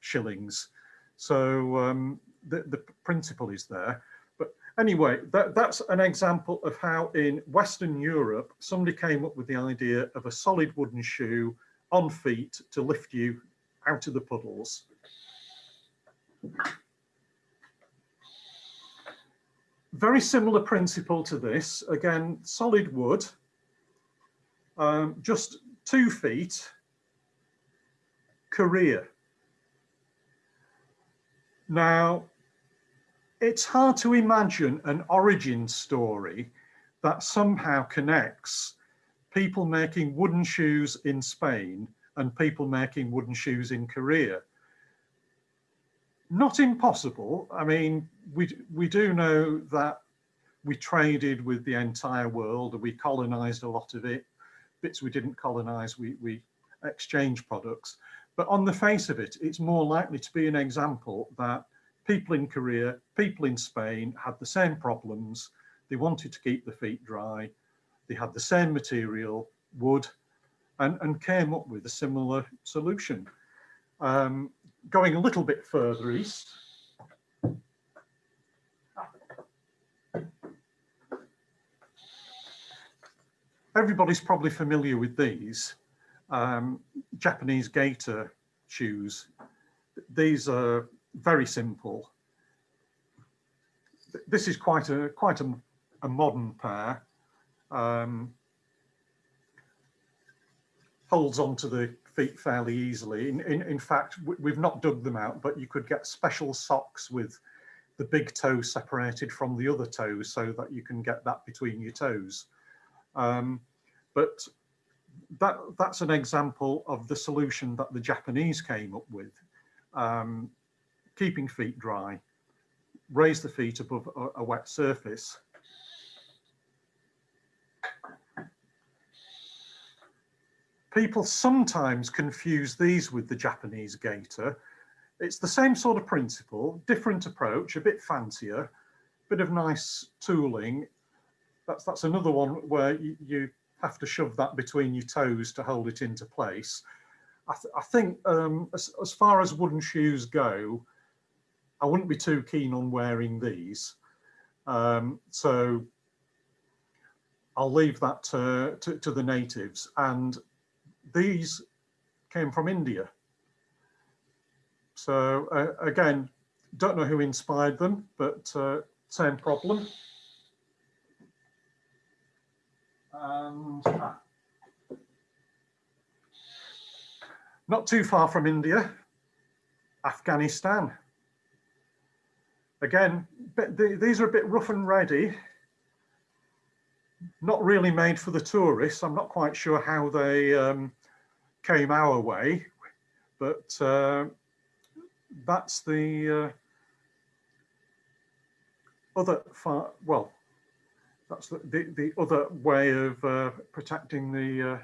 shillings. So um, the, the principle is there. But anyway, that, that's an example of how in Western Europe, somebody came up with the idea of a solid wooden shoe on feet to lift you out of the puddles. Very similar principle to this. Again, solid wood, um, just two feet, Korea. Now, it's hard to imagine an origin story that somehow connects people making wooden shoes in Spain and people making wooden shoes in Korea not impossible. I mean, we, we do know that we traded with the entire world and we colonized a lot of it. Bits we didn't colonize, we, we exchanged products. But on the face of it, it's more likely to be an example that people in Korea, people in Spain had the same problems. They wanted to keep the feet dry. They had the same material, wood, and, and came up with a similar solution. Um, going a little bit further east, everybody's probably familiar with these um, Japanese geta shoes. These are very simple. This is quite a quite a, a modern pair. Um, holds onto the feet fairly easily. In, in, in fact, we've not dug them out, but you could get special socks with the big toe separated from the other toes so that you can get that between your toes. Um, but that that's an example of the solution that the Japanese came up with. Um, keeping feet dry, raise the feet above a, a wet surface people sometimes confuse these with the Japanese geta. It's the same sort of principle, different approach, a bit fancier, bit of nice tooling. That's, that's another one where you, you have to shove that between your toes to hold it into place. I, th I think um, as, as far as wooden shoes go, I wouldn't be too keen on wearing these. Um, so I'll leave that to, to, to, the natives. And these came from India. So uh, again, don't know who inspired them, but uh, same problem. And ah, not too far from India, Afghanistan. Again, these are a bit rough and ready. Not really made for the tourists. I'm not quite sure how they um, came our way, but uh, that's the uh, other far, well, that's the, the, the other way of uh, protecting the, uh,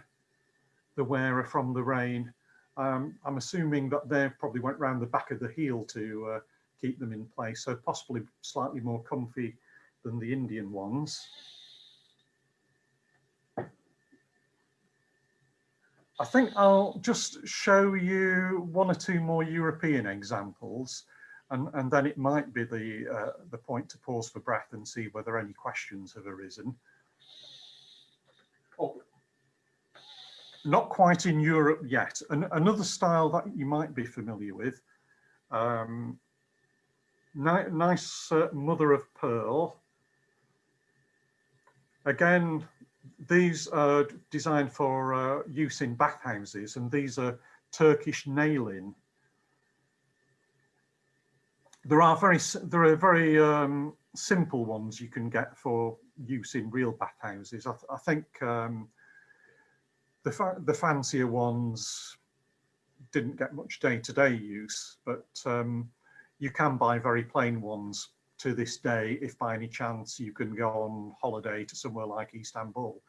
the wearer from the rain. Um, I'm assuming that they probably went round the back of the heel to uh, keep them in place, so possibly slightly more comfy than the Indian ones. I think I'll just show you one or two more European examples and, and then it might be the, uh, the point to pause for breath and see whether any questions have arisen. Oh, not quite in Europe yet. An another style that you might be familiar with, um, ni nice uh, mother of pearl. Again, these are designed for uh, use in bathhouses and these are Turkish nalin. There are very there are very um, simple ones you can get for use in real bathhouses. I, th I think um, the fa the fancier ones didn't get much day-to-day -day use, but um, you can buy very plain ones to this day if by any chance you can go on holiday to somewhere like Istanbul.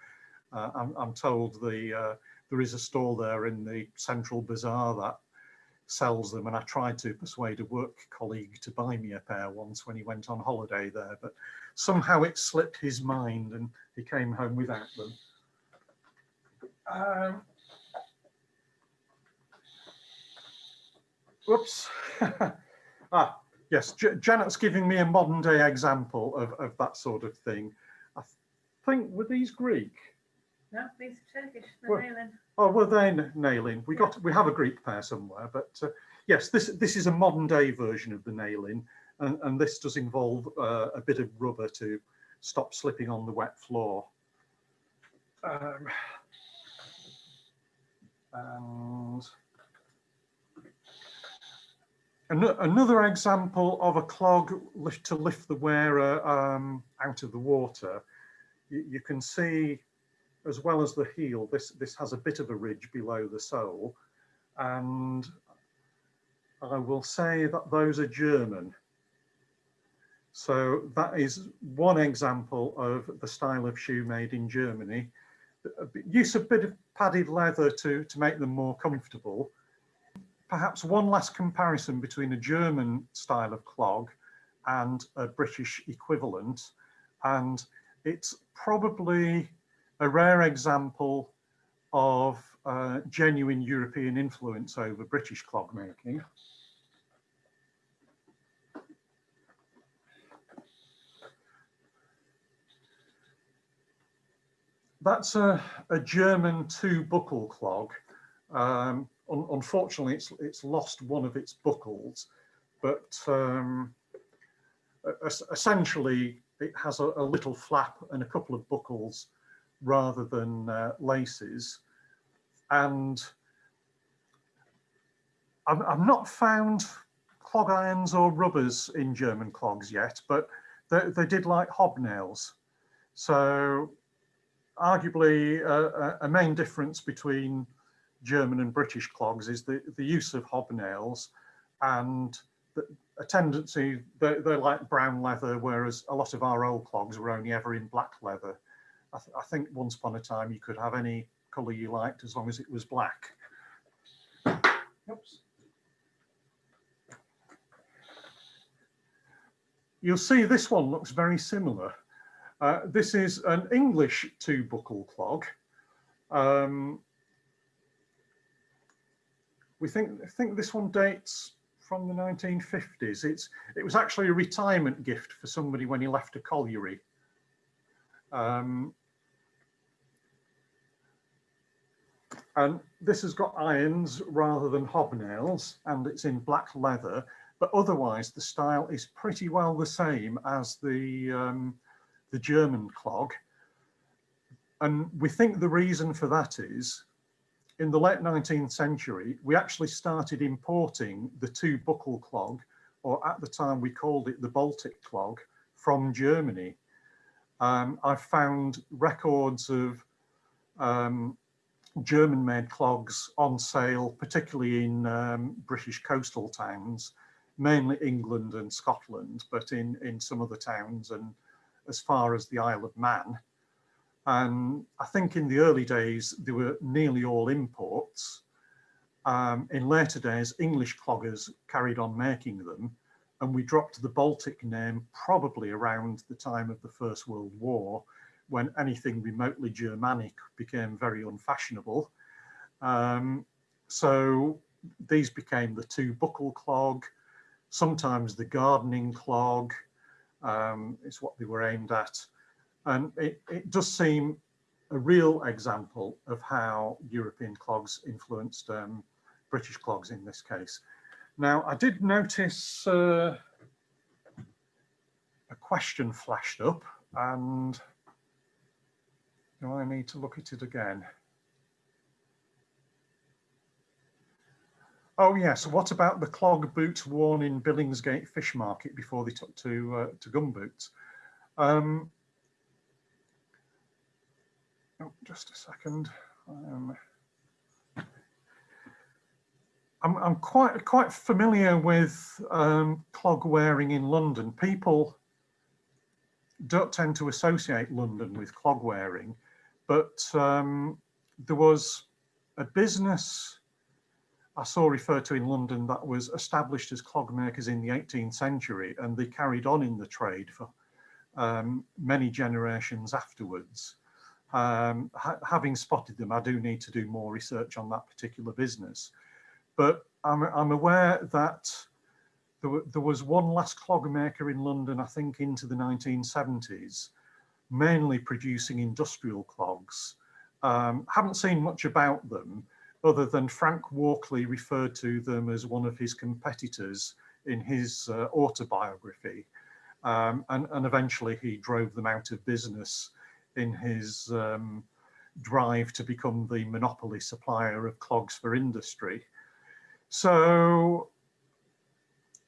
Uh, I'm, I'm, told the uh, there is a store there in the central bazaar that sells them and I tried to persuade a work colleague to buy me a pair once when he went on holiday there but somehow it slipped his mind and he came home without them. Um, whoops. ah, yes, J Janet's giving me a modern day example of, of that sort of thing. I think, were these Greek? No, these are Turkish, they're well, nalin. Oh, well, they're nalin. We got, we have a Greek pair somewhere, but uh, yes, this this is a modern day version of the nalin, and, and this does involve uh, a bit of rubber to stop slipping on the wet floor. Um, and Another example of a clog lift to lift the wearer um, out of the water, you, you, can see as well as the heel, this, this has a bit of a ridge below the sole. And I will say that those are German. So that is one example of the style of shoe made in Germany. Use a bit of padded leather to, to make them more comfortable perhaps one last comparison between a German style of clog and a British equivalent. And it's probably a rare example of uh, genuine European influence over British clog making. That's a, a German two buckle clog. Um, un unfortunately, it's, it's lost one of its buckles, but um, essentially it has a, a, little flap and a couple of buckles rather than uh, laces. And I've, not found clog irons or rubbers in German clogs yet, but they, they did like hobnails. So arguably a main difference between German and British clogs is the, the use of hobnails and the, a tendency, they're, they're, like brown leather, whereas a lot of our old clogs were only ever in black leather. I, th I think once upon a time you could have any colour you liked as long as it was black. Oops. You'll see this one looks very similar. Uh, this is an English two buckle clog. Um, we think, I think this one dates from the 1950s. It's, it was actually a retirement gift for somebody when he left a colliery. Um, and this has got irons rather than hobnails and it's in black leather, but otherwise the style is pretty well the same as the, um, the German clog. And we think the reason for that is in the late 19th century, we actually started importing the two buckle clog, or at the time we called it the Baltic clog, from Germany. Um, I've found records of um, German made clogs on sale, particularly in um, British coastal towns, mainly England and Scotland, but in, in some other towns and as far as the Isle of Man. And I think in the early days, they were nearly all imports. Um, in later days, English cloggers carried on making them, and we dropped the Baltic name probably around the time of the First World War, when anything remotely Germanic became very unfashionable. Um, so these became the two buckle clog, sometimes the gardening clog um, is what they were aimed at. And it, it does seem a real example of how European clogs influenced um, British clogs in this case. Now, I did notice uh, a question flashed up and I need to look at it again? Oh yes, what about the clog boots worn in Billingsgate Fish Market before they took to uh, to gum boots? Um, Oh, just a second. Um, I'm, I'm quite quite familiar with um, clog wearing in London. People don't tend to associate London with clog wearing, but um, there was a business I saw referred to in London that was established as clog makers in the 18th century and they carried on in the trade for um, many generations afterwards um, ha having spotted them, I do need to do more research on that particular business. But I'm, I'm aware that there, there, was one last clog maker in London, I think into the 1970s, mainly producing industrial clogs. Um, haven't seen much about them other than Frank Walkley referred to them as one of his competitors in his uh, autobiography. Um, and, and eventually he drove them out of business in his um, drive to become the monopoly supplier of clogs for industry. So,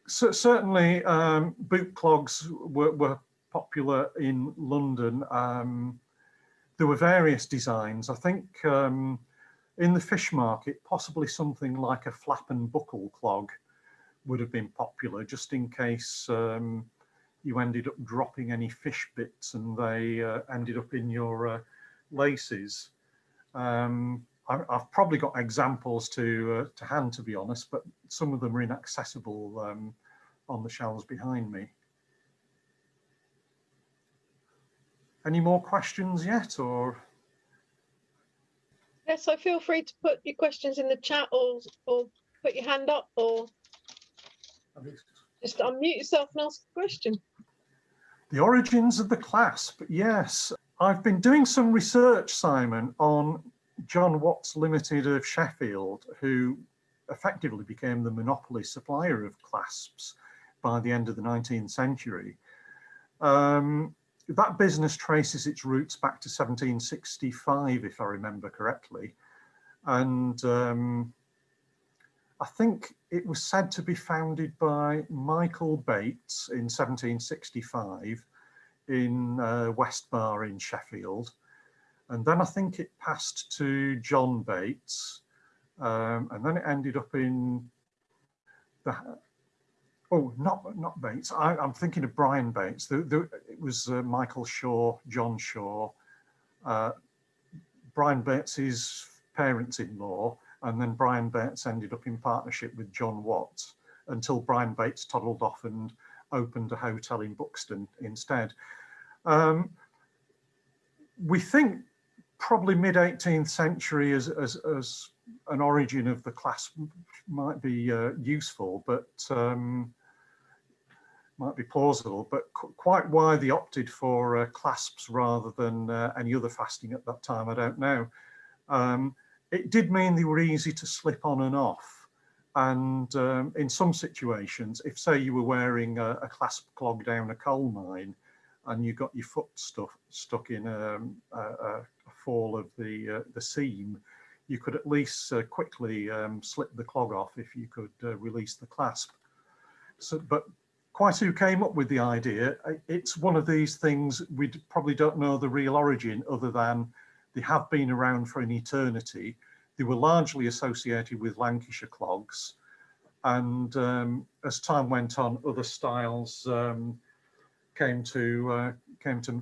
so certainly um, boot clogs were, were, popular in London. Um, there were various designs. I think um, in the fish market, possibly something like a flap and buckle clog would have been popular just in case um, you ended up dropping any fish bits and they uh, ended up in your uh, laces. Um, I, have probably got examples to uh, to hand, to be honest, but some of them are inaccessible um, on the shelves behind me. Any more questions yet, or? Yes, so feel free to put your questions in the chat or or put your hand up or just unmute yourself and ask a question. The origins of the clasp, yes. I've been doing some research, Simon, on John Watts Limited of Sheffield, who effectively became the monopoly supplier of clasps by the end of the 19th century. Um, that business traces its roots back to 1765, if I remember correctly. And um, I think it was said to be founded by Michael Bates in 1765 in uh, Westbar in Sheffield. And then I think it passed to John Bates. Um, and then it ended up in the, oh, not not Bates. I, am thinking of Brian Bates. The, the, it was uh, Michael Shaw, John Shaw, uh, Brian Bates's parents-in-law, and then Brian Bates ended up in partnership with John Watts until Brian Bates toddled off and opened a hotel in Buxton instead. Um, we think probably mid 18th century as, as, as an origin of the class might be uh, useful, but um, might be plausible, but qu quite why they opted for uh, clasps rather than uh, any other fasting at that time, I don't know. Um, it did mean they were easy to slip on and off. And um, in some situations, if say you were wearing a, a, clasp clog down a coal mine and you got your foot stuff stuck in um, a, a, fall of the uh, the seam, you could at least uh, quickly um, slip the clog off if you could uh, release the clasp. So, but quite who came up with the idea, it's one of these things we probably don't know the real origin other than they have been around for an eternity. They were largely associated with Lancashire clogs. And um, as time went on, other styles um, came to uh, came to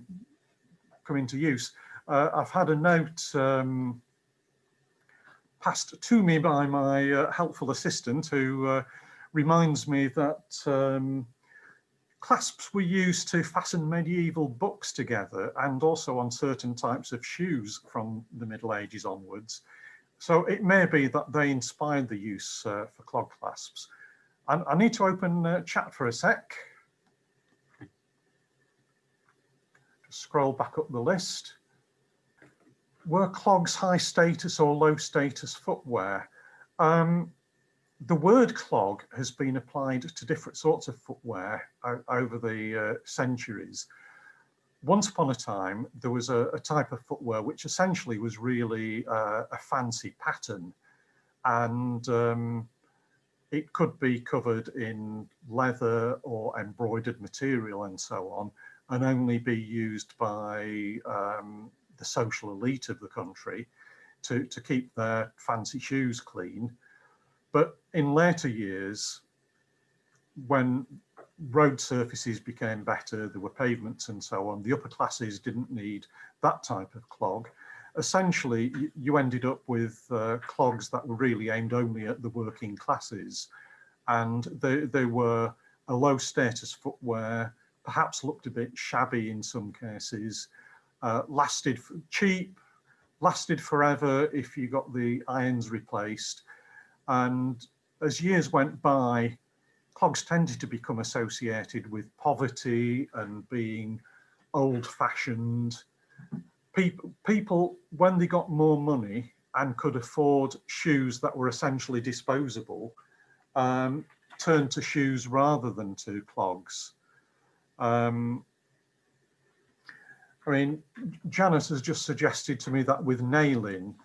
come into use. Uh, I've had a note um, passed to me by my uh, helpful assistant who uh, reminds me that um, Clasps were used to fasten medieval books together and also on certain types of shoes from the Middle Ages onwards. So it may be that they inspired the use uh, for clog clasps. I, I, need to open uh, chat for a sec. Just scroll back up the list. Were clogs high status or low status footwear? Um, the word clog has been applied to different sorts of footwear over the uh, centuries. Once upon a time, there was a, a type of footwear which essentially was really uh, a fancy patten and um, it could be covered in leather or embroidered material and so on and only be used by um, the social elite of the country to, to keep their fancy shoes clean. But in later years, when road surfaces became better, there were pavements and so on, the upper classes didn't need that type of clog. Essentially, you ended up with uh, clogs that were really aimed only at the working classes. And they, they were a low status footwear, perhaps looked a bit shabby in some cases, uh, lasted cheap, lasted forever if you got the irons replaced, and as years went by, clogs tended to become associated with poverty and being old fashioned. People, people, when they got more money and could afford shoes that were essentially disposable, um, turned to shoes rather than to clogs. Um, I mean, Janice has just suggested to me that with nalin,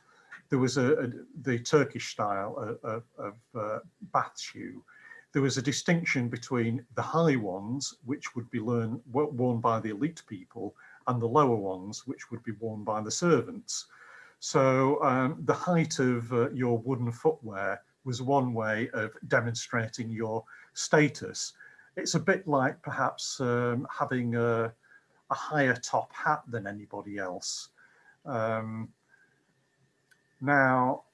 there was a, a the Turkish style of, of uh, bath shoe. There was a distinction between the high ones, which would be learn, worn by the elite people, and the lower ones, which would be worn by the servants. So um, the height of uh, your wooden footwear was one way of demonstrating your status. It's a bit like perhaps um, having a, a, higher top hat than anybody else. Um, now,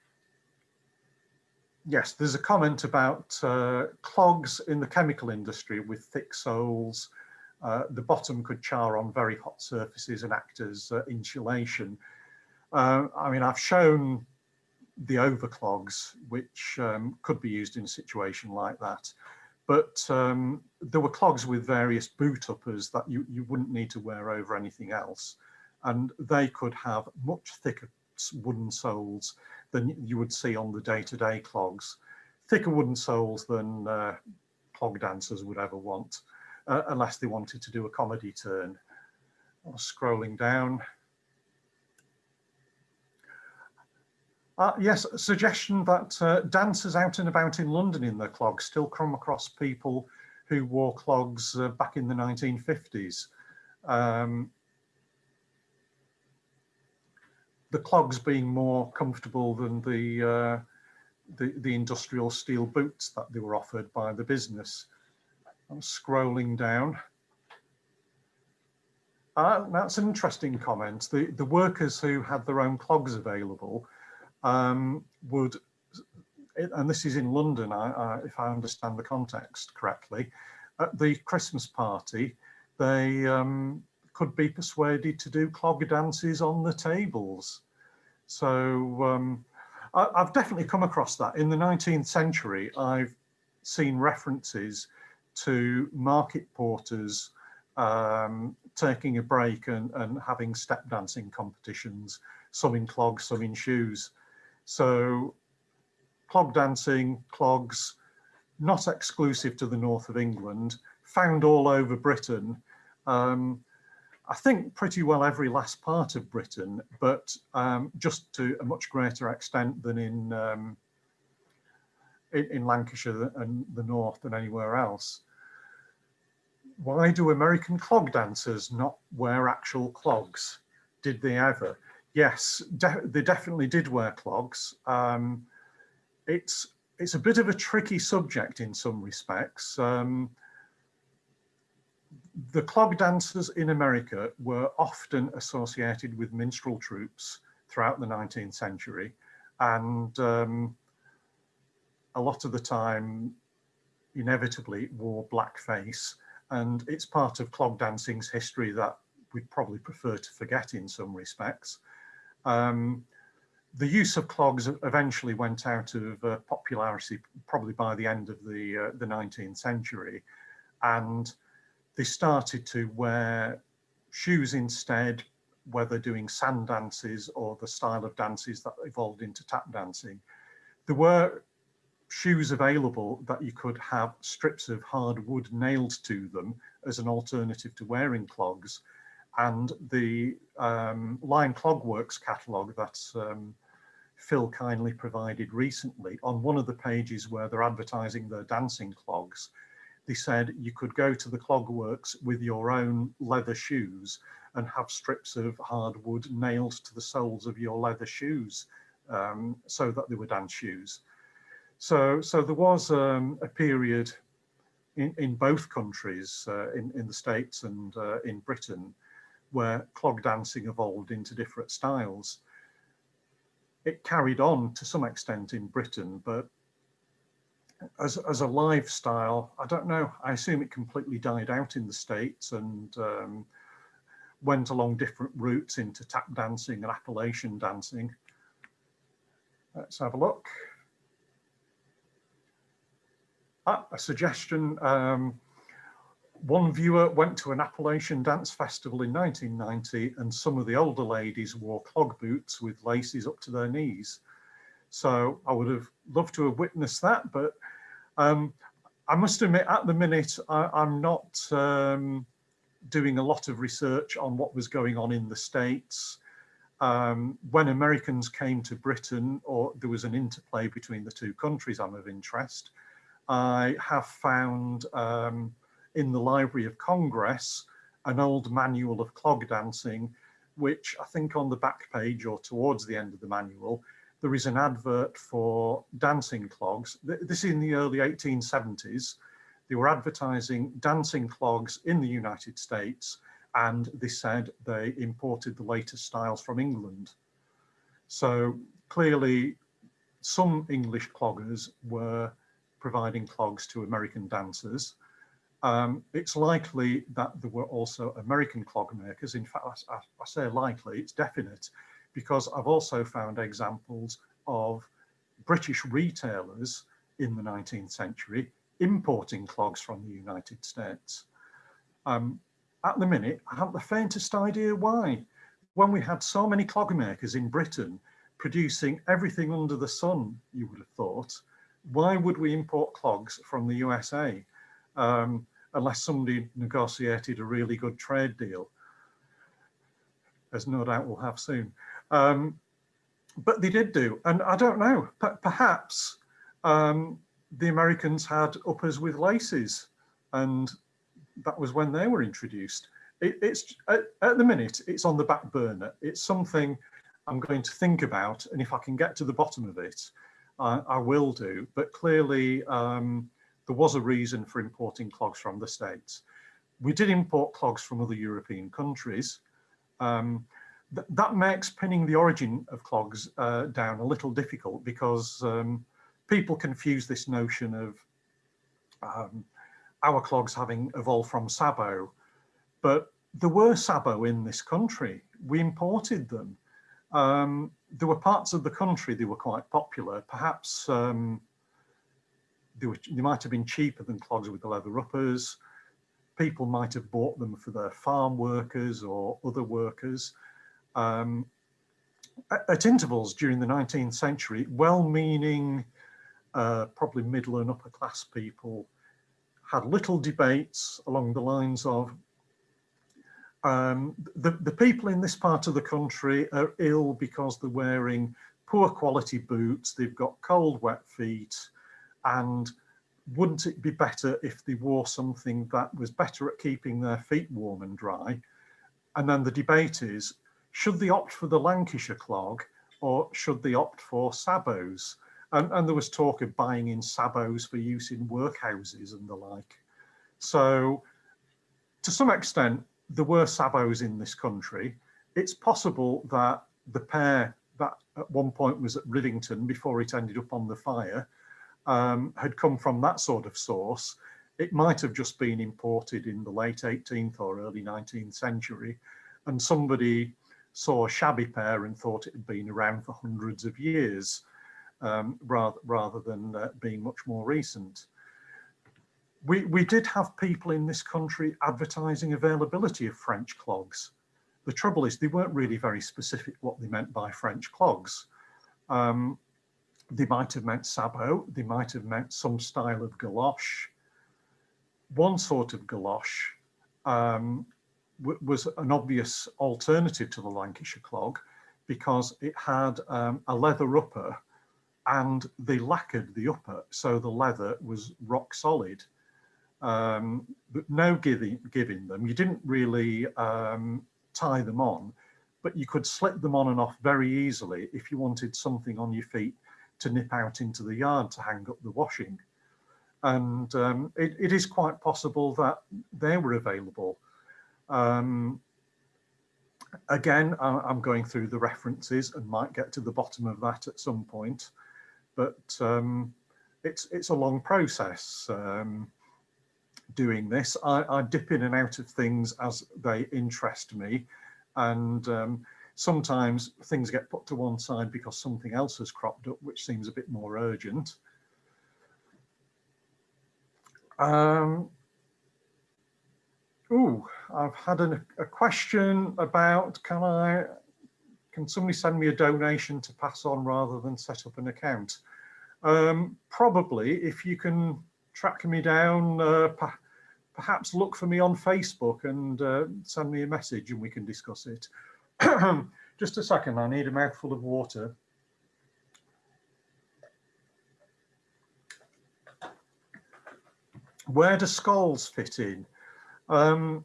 yes, there's a comment about uh, clogs in the chemical industry with thick soles. Uh, the bottom could char on very hot surfaces and act as uh, insulation. Uh, I mean, I've shown the overclogs, which um, could be used in a situation like that. But um, there were clogs with various boot uppers that you, you wouldn't need to wear over anything else. And they could have much thicker wooden soles than you would see on the day-to-day -day clogs. Thicker wooden soles than uh, clog dancers would ever want, uh, unless they wanted to do a comedy turn. Scrolling down. Uh, yes, suggestion that uh, dancers out and about in London in their clogs still come across people who wore clogs uh, back in the 1950s. Um, the clogs being more comfortable than the, uh, the, the industrial steel boots that they were offered by the business. I'm scrolling down. Uh, that's an interesting comment. The, the workers who had their own clogs available um, would, and this is in London, I, I, if I understand the context correctly, at the Christmas party, they um, could be persuaded to do clog dances on the tables. So um, I, I've definitely come across that. In the 19th century, I've seen references to market porters um, taking a break and, and having step dancing competitions, some in clogs, some in shoes. So clog dancing, clogs, not exclusive to the north of England, found all over Britain. Um, I think pretty well every last part of Britain, but um, just to a much greater extent than in, um, in, in Lancashire and the north than anywhere else. Why do American clog dancers not wear actual clogs? Did they ever? Yes, de they definitely did wear clogs. Um, it's it's a bit of a tricky subject in some respects. Um, the clog dancers in America were often associated with minstrel troupes throughout the 19th century and um, a lot of the time inevitably wore blackface and it's part of clog dancing's history that we'd probably prefer to forget in some respects. Um, the use of clogs eventually went out of uh, popularity probably by the end of the, uh, the 19th century and they started to wear shoes instead, whether doing sand dances or the style of dances that evolved into tap dancing. There were shoes available that you could have strips of hard wood nailed to them as an alternative to wearing clogs. And the um, Lion Clogworks catalogue that um, Phil kindly provided recently, on one of the pages where they're advertising their dancing clogs, they said you could go to the clogworks with your own leather shoes and have strips of hardwood nailed to the soles of your leather shoes um, so that they were dance shoes. So, so there was um, a period in, in both countries, uh, in, in the States and uh, in Britain, where clog dancing evolved into different styles. It carried on to some extent in Britain, but as, as a lifestyle, I don't know, I assume it completely died out in the States and um, went along different routes into tap dancing and Appalachian dancing. Let's have a look. Ah, a suggestion. Um, one viewer went to an Appalachian dance festival in 1990 and some of the older ladies wore clog boots with laces up to their knees. So I would have loved to have witnessed that, but um, I must admit at the minute I, am not um, doing a lot of research on what was going on in the States. Um, when Americans came to Britain or there was an interplay between the two countries I'm of interest, I have found um, in the Library of Congress an old manual of clog dancing, which I think on the back page or towards the end of the manual there is an advert for dancing clogs. This is in the early 1870s. They were advertising dancing clogs in the United States and they said they imported the latest styles from England. So clearly some English cloggers were providing clogs to American dancers. Um, it's likely that there were also American clog makers. In fact, I, I say likely, it's definite because I've also found examples of British retailers in the 19th century importing clogs from the United States. Um, at the minute, I haven't the faintest idea why. When we had so many clog makers in Britain producing everything under the sun, you would have thought, why would we import clogs from the USA um, unless somebody negotiated a really good trade deal, as no doubt we'll have soon. Um, but they did do, and I don't know, perhaps um, the Americans had uppers with laces and that was when they were introduced. It, it's at, at, the minute, it's on the back burner. It's something I'm going to think about, and if I can get to the bottom of it, uh, I will do. But clearly, um, there was a reason for importing clogs from the States. We did import clogs from other European countries. Um, th that makes pinning the origin of clogs uh, down a little difficult because um, people confuse this notion of um, our clogs having evolved from sabot, but there were sabot in this country. We imported them. Um, there were parts of the country that were quite popular. Perhaps um, they, were, they might have been cheaper than clogs with the leather uppers. People might have bought them for their farm workers or other workers. Um, at, intervals during the 19th century, well-meaning, uh, probably middle and upper class people had little debates along the lines of um, the, the people in this part of the country are ill because they're wearing poor quality boots, they've got cold, wet feet, and wouldn't it be better if they wore something that was better at keeping their feet warm and dry? And then the debate is, should they opt for the Lancashire clog or should they opt for sabots? And, and there was talk of buying in sabots for use in workhouses and the like. So to some extent, there were sabots in this country. It's possible that the pair that at one point was at Rivington before it ended up on the fire um, had come from that sort of source. It might have just been imported in the late 18th or early 19th century and somebody saw a shabby pair and thought it had been around for hundreds of years um, rather, rather than uh, being much more recent we, we did have people in this country advertising availability of French clogs. The trouble is they weren't really very specific what they meant by French clogs. Um, they might have meant sabot, they might have meant some style of galosh. One sort of galosh um, was an obvious alternative to the Lancashire clog because it had um, a leather upper and they lacquered the upper so the leather was rock solid um, but no giving, giving them. You didn't really um, tie them on, but you could slip them on and off very easily if you wanted something on your feet to nip out into the yard to hang up the washing. And um, it, it is quite possible that they were available. Um, again, I, am going through the references and might get to the bottom of that at some point, but um, it's, it's a long process. Um, doing this. I, I, dip in and out of things as they interest me. And um, sometimes things get put to one side because something else has cropped up, which seems a bit more urgent. Um, oh, I've had an, a question about, can I, can somebody send me a donation to pass on rather than set up an account? Um, probably if you can track me down, uh, perhaps look for me on Facebook and uh, send me a message and we can discuss it. Just a second, I need a mouthful of water. Where do Scholls fit in? Um,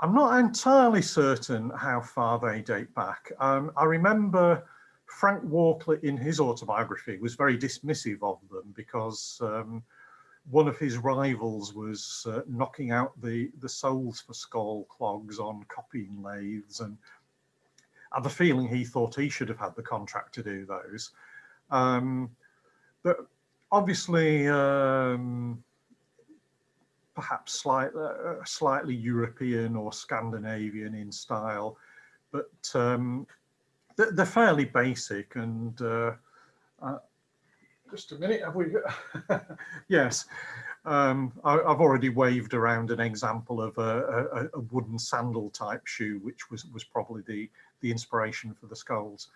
I'm not entirely certain how far they date back. Um, I remember Frank Walkley in his autobiography was very dismissive of them because um, one of his rivals was uh, knocking out the, the soles for Scholl clogs on copying lathes and I a feeling he thought he should have had the contract to do those. Um, but obviously, um, perhaps slight, uh, slightly European or Scandinavian in style, but um, they're fairly basic and uh, uh, just a minute, have we? yes, um, I, have already waved around an example of a, a, a, wooden sandal type shoe, which was, was probably the, the inspiration for the Scholls.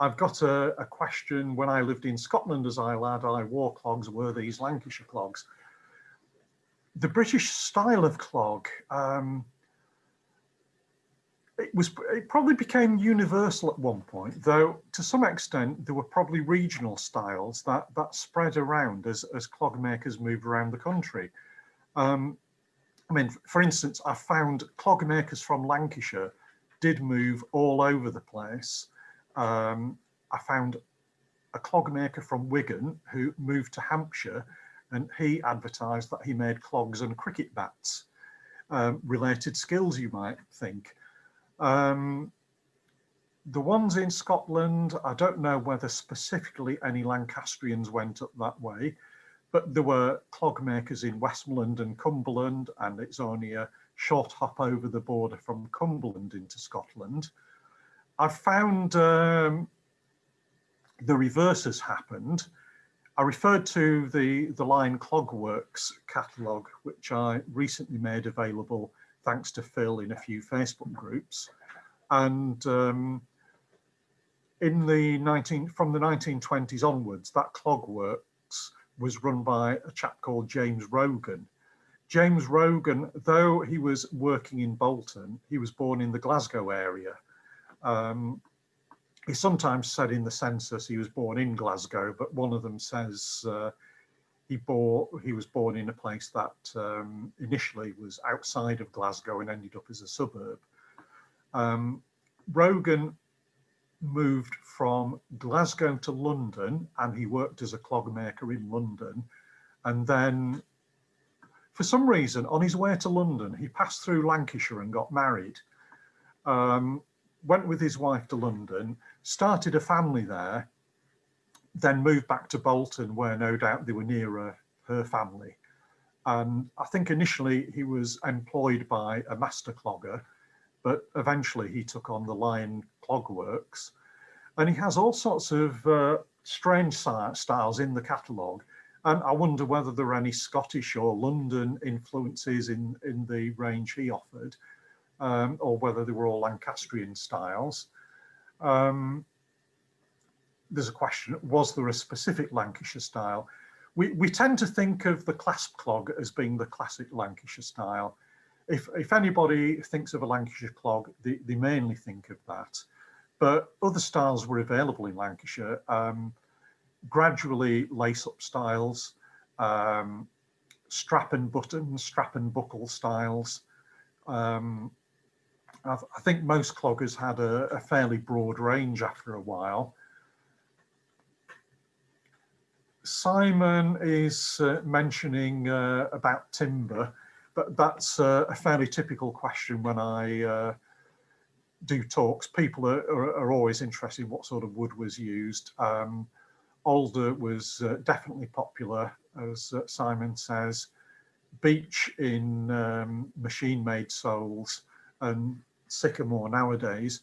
I've got a, a question. When I lived in Scotland as a lad, I wore clogs, were these Lancashire clogs. The British style of clog, um, it was it probably became universal at one point though to some extent there were probably regional styles that that spread around as as clog makers moved around the country. Um, i mean for instance i found clog makers from lancashire did move all over the place. Um, i found a clog maker from wigan who moved to hampshire and he advertised that he made clogs and cricket bats um, related skills you might think um, the ones in Scotland, I don't know whether specifically any Lancastrians went up that way, but there were clog makers in Westmorland and Cumberland, and it's only a short hop over the border from Cumberland into Scotland. I've found um, the reverse has happened. I referred to the, the Lion Clogworks catalogue, which I recently made available thanks to Phil in a few Facebook groups. And um, in the 19, from the 1920s onwards, that Clogworks was run by a chap called James Rogan. James Rogan, though he was working in Bolton, he was born in the Glasgow area. Um, he sometimes said in the census he was born in Glasgow, but one of them says uh, he he was born in a place that um, initially was outside of Glasgow and ended up as a suburb. Um, Rogan moved from Glasgow to London and he worked as a clog maker in London. And then for some reason on his way to London, he passed through Lancashire and got married. Um, went with his wife to London, started a family there, then moved back to Bolton where no doubt they were nearer her family. And I think initially he was employed by a master clogger, but eventually he took on the Lion Clogworks. And he has all sorts of uh, strange styles in the catalogue. And I wonder whether there are any Scottish or London influences in, in the range he offered um, or whether they were all Lancastrian styles. Um, there's a question, was there a specific Lancashire style? We, we tend to think of the clasp clog as being the classic Lancashire style. If, if anybody thinks of a Lancashire clog, they, they mainly think of that. But other styles were available in Lancashire, um, gradually lace-up styles, um, strap and button, strap and buckle styles, um, I, think most cloggers had a, a, fairly broad range after a while. Simon is uh, mentioning uh, about timber, but that's uh, a fairly typical question when I uh, do talks. People are, are, are, always interested in what sort of wood was used. Um, alder was uh, definitely popular, as uh, Simon says. Beech in um, machine-made soles and sycamore nowadays.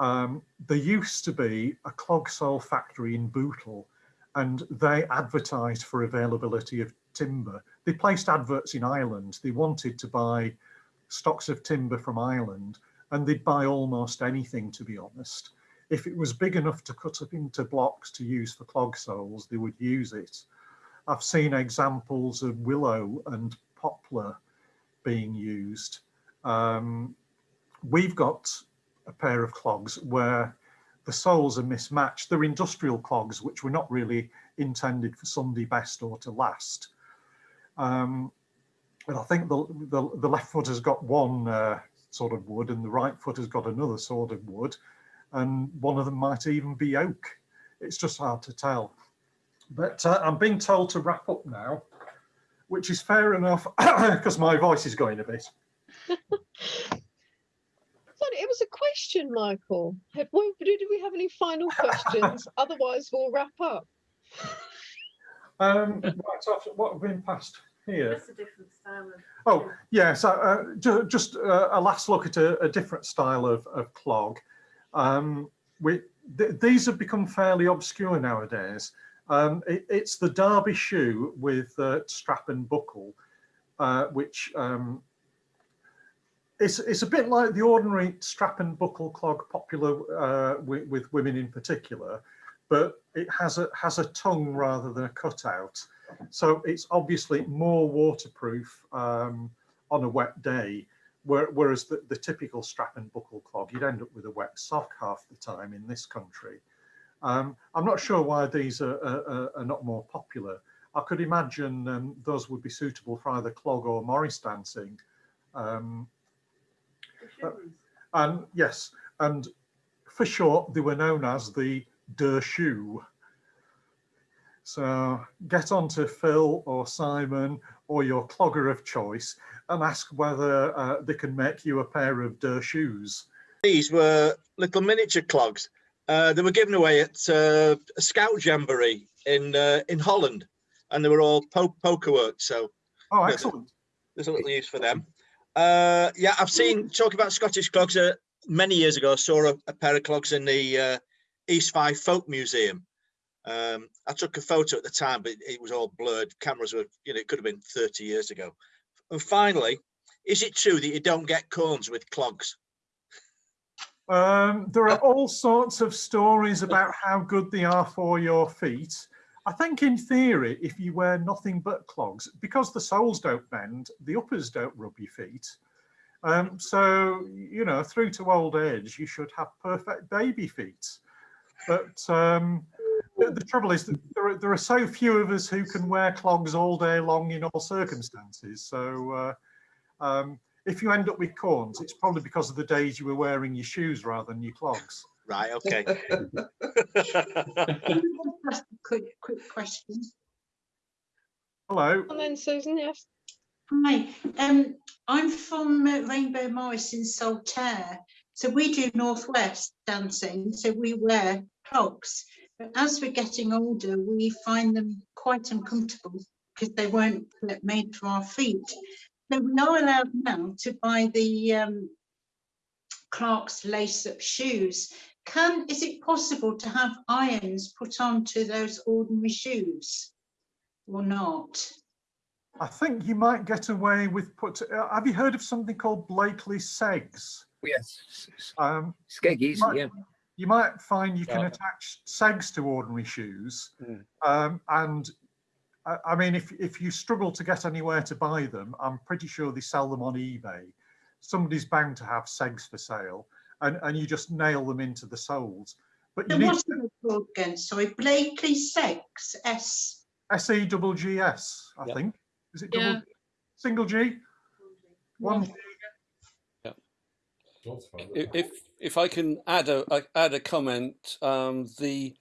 Um, there used to be a clog sole factory in Bootle and they advertised for availability of timber. They placed adverts in Ireland. They wanted to buy stocks of timber from Ireland and they'd buy almost anything, to be honest. If it was big enough to cut up into blocks to use for clog soles, they would use it. I've seen examples of willow and poplar being used. Um, we've got a pair of clogs where the soles are mismatched. They're industrial clogs, which were not really intended for Sunday best or to last. Um, and I think the, the, the, left foot has got one uh, sort of wood and the right foot has got another sort of wood. And one of them might even be oak. It's just hard to tell. But uh, I'm being told to wrap up now, which is fair enough because my voice is going a bit. it was a question, Michael. Have we, do we have any final questions? Otherwise, we'll wrap up. Um, right, so what have been passed here? Just a different style of. Oh, yes, uh, uh, just uh, a last look at a, a different style of, of clog. Um, we, th these have become fairly obscure nowadays. Um, it, it's the Derby shoe with uh, strap and buckle, uh, which um, it's it's a bit like the ordinary strap and buckle clog popular uh, with, with, women in particular, but it has a has a tongue rather than a cutout. So it's obviously more waterproof um, on a wet day, where, whereas the, the typical strap and buckle clog, you'd end up with a wet sock half the time in this country. Um, I'm not sure why these are, are, are, not more popular. I could imagine um, those would be suitable for either clog or Morris dancing. Um, and yes, and for short, they were known as the Der Shoe. So get on to Phil or Simon or your clogger of choice and ask whether uh, they can make you a pair of Der Shoes. These were little miniature clogs. Uh, they were given away at uh, a scout jamboree in uh, in Holland, and they were all po poker work. So, oh, excellent! There's a little use for them. Uh, yeah, I've seen talk about Scottish clogs. Uh, many years ago, I saw a, a pair of clogs in the uh, East Fife Folk Museum. Um, I took a photo at the time, but it was all blurred. Cameras were, you know, it could have been 30 years ago. And finally, is it true that you don't get corns with clogs? Um, there are all sorts of stories about how good they are for your feet. I think in theory, if you wear nothing but clogs, because the soles don't bend, the uppers don't rub your feet. Um, so, you know, through to old age, you should have perfect baby feet. But um, the, the trouble is that there are, there are so few of us who can wear clogs all day long in all circumstances. So uh, um, if you end up with corns, it's probably because of the days you were wearing your shoes rather than your clogs. Right, okay. Just a quick, quick question. Hello. And then Susan, yes. Hi, um, I'm from uh, Rainbow Morris in Saltaire. So we do Northwest dancing, so we wear clogs. But as we're getting older, we find them quite uncomfortable because they weren't made for our feet. So we are allowed now to buy the um, Clark's lace-up shoes. Can, is it possible to have irons put onto those ordinary shoes or not? I think you might get away with put. Uh, have you heard of something called Blakey Segs? Yes, Um, skeggies, Right. yeah. you might find you can Yeah. attach segs to ordinary shoes. Mm. Um, and I, I mean, if, if you struggle to get anywhere to buy them, I'm pretty sure they sell them on eBay. Somebody's bound to have segs for sale and, and you just nail them into the soles. But you So need what are they called again? Sorry, Blakey Segs, S. S-E double G-S, I Yeah. think. Is it Yeah. double, single G? One, G? If, if if I can add a a- add a comment, um, the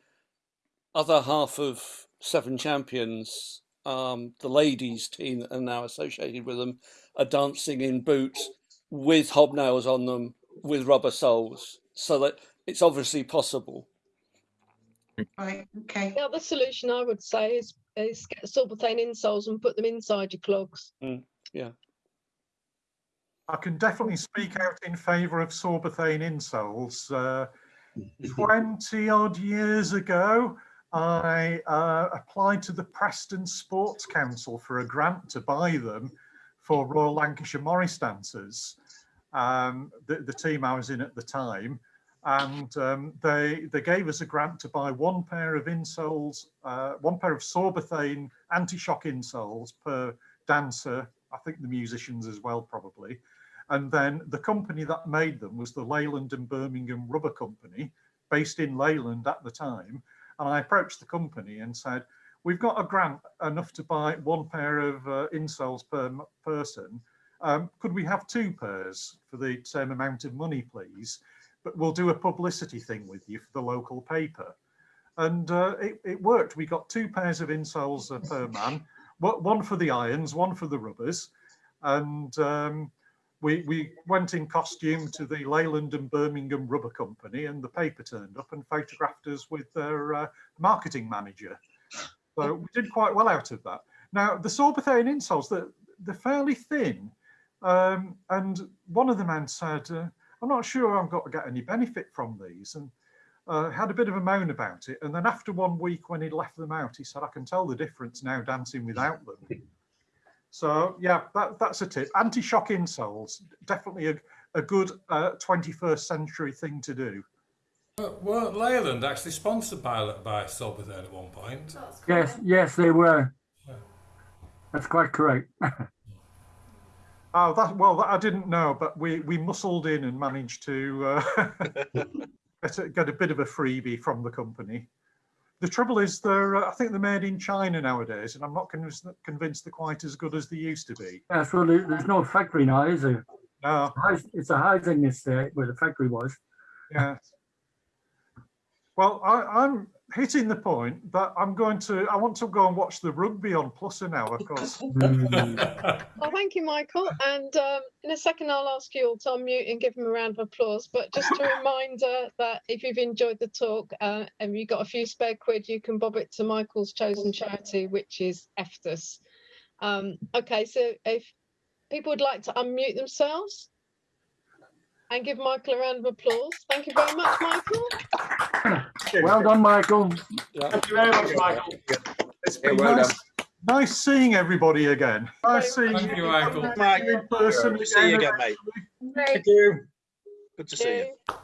other half of Seven Champions, um, the ladies team that are now associated with them, are dancing in boots with hobnails on them with rubber soles, so that it's obviously possible. Right, okay. The other solution I would say is, is get Sorbothane insoles and put them inside your clogs. Yeah. I can definitely speak out in favour of Sorbothane insoles. Uh, 20 odd years ago, I uh, applied to the Preston Sports Council for a grant to buy them for Royal Lancashire Morris dancers, um, the, the team I was in at the time. And um, they, they gave us a grant to buy one pair of insoles, uh, one pair of Sorbothane anti-shock insoles per dancer. I think the musicians as well, probably. And then the company that made them was the Leyland and Birmingham Rubber Company, based in Leyland at the time. And I approached the company and said, we've got a grant enough to buy one pair of uh, insoles per person. Um, could we have two pairs for the same amount of money, please? But we'll do a publicity thing with you for the local paper. And uh, it, it worked. We got two pairs of insoles per man, one for the irons, one for the rubbers. And um, we, we went in costume to the Leyland and Birmingham Rubber Company, and the paper turned up and photographed us with their uh, marketing manager. So we did quite well out of that. Now, the Sorbothane insoles, they're, they're fairly thin. Um, and one of the men said, uh, I'm not sure I've got to get any benefit from these. And uh, had a bit of a moan about it. And then after one week when he'd left them out, he said, I can tell the difference now dancing without them. So yeah, that, that's a tip. Anti-shock insoles, definitely a, a good uh, 21st century thing to do. But weren't Leyland actually sponsored by by Sorbothane at one point? Yes, yes, they were. That's quite correct. Oh, that well, that I didn't know, but we we muscled in and managed to uh, get, a, get a bit of a freebie from the company. The trouble is, they're uh, I think they're made in China nowadays, and I'm not convinced convinced they're quite as good as they used to be. Well, there- there's no factory now, is there? No, It's a housing estate where the factory was. yeah. Well, I, I'm hitting the point that I'm going to. I want to go and watch the rugby on Pluser now, of course. Mm, Well, thank you, Michael. And um, in a second, I'll ask you all to unmute and give him a round of applause. But just a reminder that if you've enjoyed the talk uh, and you've got a few spare quid, you can bob it to Michael's chosen charity, which is EFTUS. Um, okay, so if people would like to unmute themselves, and give Michael a round of applause. Thank you very much, Michael. Well done, Michael. Yeah. Thank you very much, Michael. It's Yeah, been well nice, nice seeing everybody again. Nice seeing Thank you, Michael. Mike, in person good to see you again. again, mate. Thank you. Good to see you. Cheers.